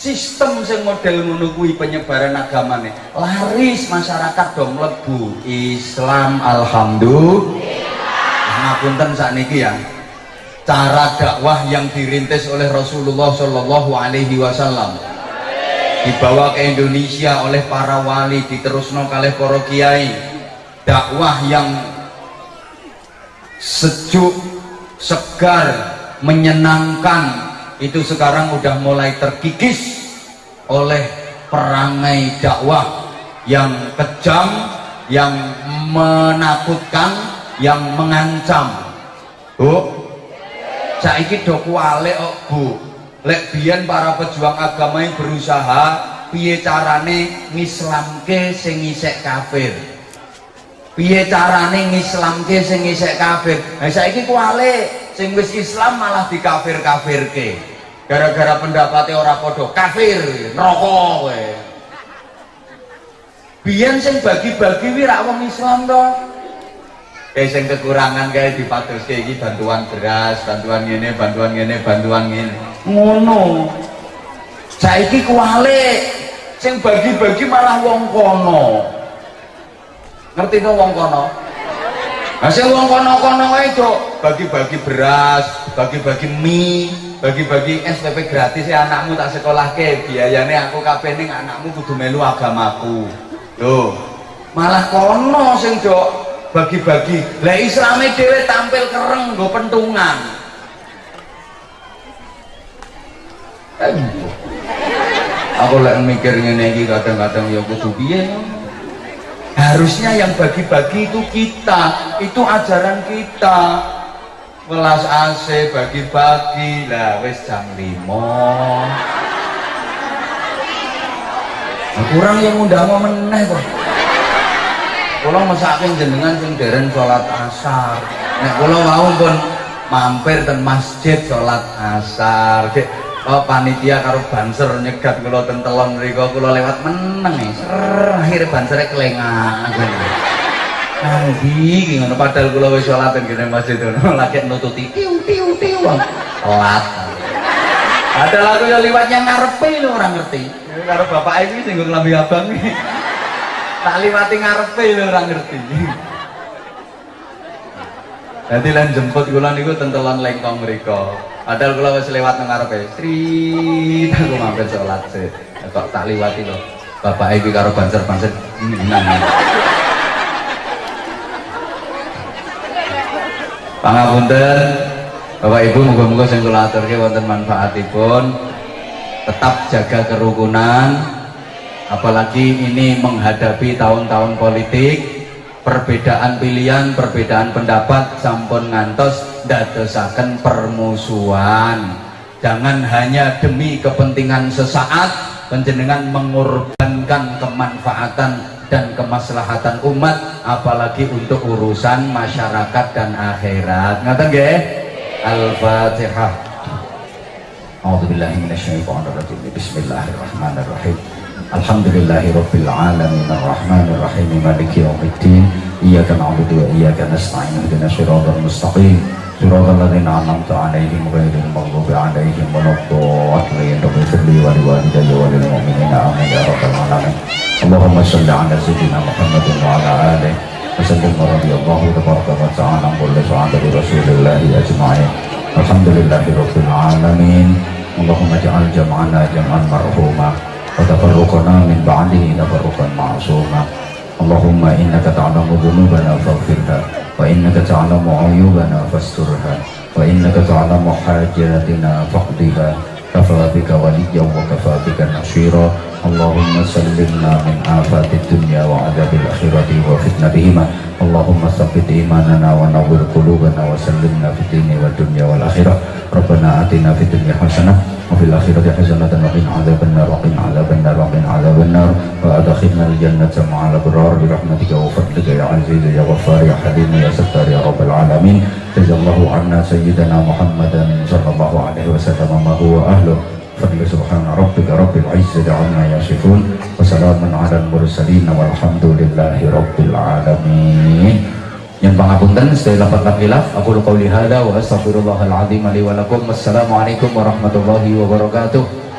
sistem sing model ngono kuwi penyebaran agamane. Laris masyarakat dong mlebu Islam alhamdulillah. Ngapunten sakniki ya. Cara dakwah yang dirintis oleh Rasulullah Shallallahu alaihi wasallam. Dibawa ke Indonesia oleh para wali diterusno kalih para kiai. Dakwah yang sejuk, segar, menyenangkan itu sekarang udah mulai terkikis oleh perangai dakwah yang kejam, yang menakutkan, yang mengancam. Bu, saiki do kuale kok, Bu. Lek biyen para pejuang agama yang berusaha piye carane ngislamke sing isek kafir piye carane ngislamke sing isek kafir nah saiki kuale sing wis Islam malah dikafir-kafirke gara-gara pendapatnya ora padha kafir neraka kowe. Biyen sing bagi-bagi wi rak wong Islam to. Eh sing kekurangan kayak dipatuske iki bantuan beras bantuan ngene bantuan ngene bantuan ngene. Ngono. Saiki kuale sing bagi-bagi malah wong kono. Ngerti no wong kono? Hasil wong kono-kono itu bagi-bagi beras bagi-bagi mie bagi-bagi SPP gratis ya anakmu tak sekolah ke biayanya aku kabeh ning anakmu kudu melu agamaku. Loh malah kono sing dok bagi-bagi. Lah islami dewe tampil kereng go pentungan. Aku lagi mikir ngene iki kadang-kadang ya kudu piye harusnya yang bagi-bagi itu kita. Itu ajaran kita welas AC bagi-bagi. Lah wes jam limo nah, kurang yang undang mau meneh kok. Kalau masakin jenengan sing deren sholat asar. Nek kalau mau pun mampir dan masjid sholat asar. Oh, panitia karo banser nyegat kula ten telon mriku kula lewat meneng e. Akhir bansere kelengan Iki ngono padahal kula wis salat teng kene masjid ngono lagi [LAUGHS] nututi tiu tiu tiu telat Padahal aku ya liwatnya ngarepe lho ora ngerti. Karo bapak iki sing nglambi abang iki. Tak liwati ngarepe lho ora ngerti. Nanti lan jemput kula niku tentelan lengkong mriku. Padahal kalau wis lewat nang ngarepe, Sri, aku mampir sholat sih. Kok tak liwati loh. Bapak iki karo banser-banser nang. Pangapunten, Bapak Ibu muga-muga sing kula aturke wonten manfaatipun. Tetap jaga kerukunan apalagi ini menghadapi tahun-tahun politik perbedaan pilihan perbedaan pendapat sampun ngantos dadosaken permusuhan jangan hanya demi kepentingan sesaat penjenengan mengorbankan kemanfaatan dan kemaslahatan umat apalagi untuk urusan masyarakat dan akhirat ngaten nggih Al-Fatihah
أعوذ بالله من الشيطان الرجيم بسم الله الرحمن الرحيم الحمد لله رب العالمين الرحمن الرحيم مالك يوم الدين إياك نعبد وإياك نستعين اهدنا الصراط المستقيم صراط الذين أنعمت عليهم غير المغضوب عليهم ولا الضالين رب اغفر لي ولوالدي وللمؤمنين آمين يا رب العالمين Allahumma salli ala sayyidina Muhammadin wa ala alihi wasallim wa radiyallahu tabaraka wa ta'ala an kulli sahabi rasulillahi ajma'in. Alhamdulillahi rabbil alamin. Allahumma ja'al jam'ana jam'an marhuma wa tafarruqana min ba'dihi tafarruqan ma'suma. Allahumma innaka ta'lamu dhunubana faghfirha wa innaka ta'lamu ayubana fasturha wa innaka ta'lamu hajatina faqdiha. Kafa bika waliyyan wa kafa bika nasira. اللهم سلمنا من آفات الدنيا وعذاب الآخرة وفتنتهما اللهم ثبت إيماننا ونور قلوبنا وسلمنا في الدين والدنيا والآخرة ربنا آتنا في الدنيا حسنة وفي الآخرة حسنة وقنا عذاب النار وقنا عذاب النار وقنا عذاب النار وأدخلنا الجنة مع الأبرار برحمتك وفضلك يا عزيز يا غفار يا حليم يا ستار يا رب العالمين جزا الله عنا سيدنا محمدا صلى الله عليه وسلم ما هو أهله Assalamualaikum aku warahmatullahi wabarakatuh.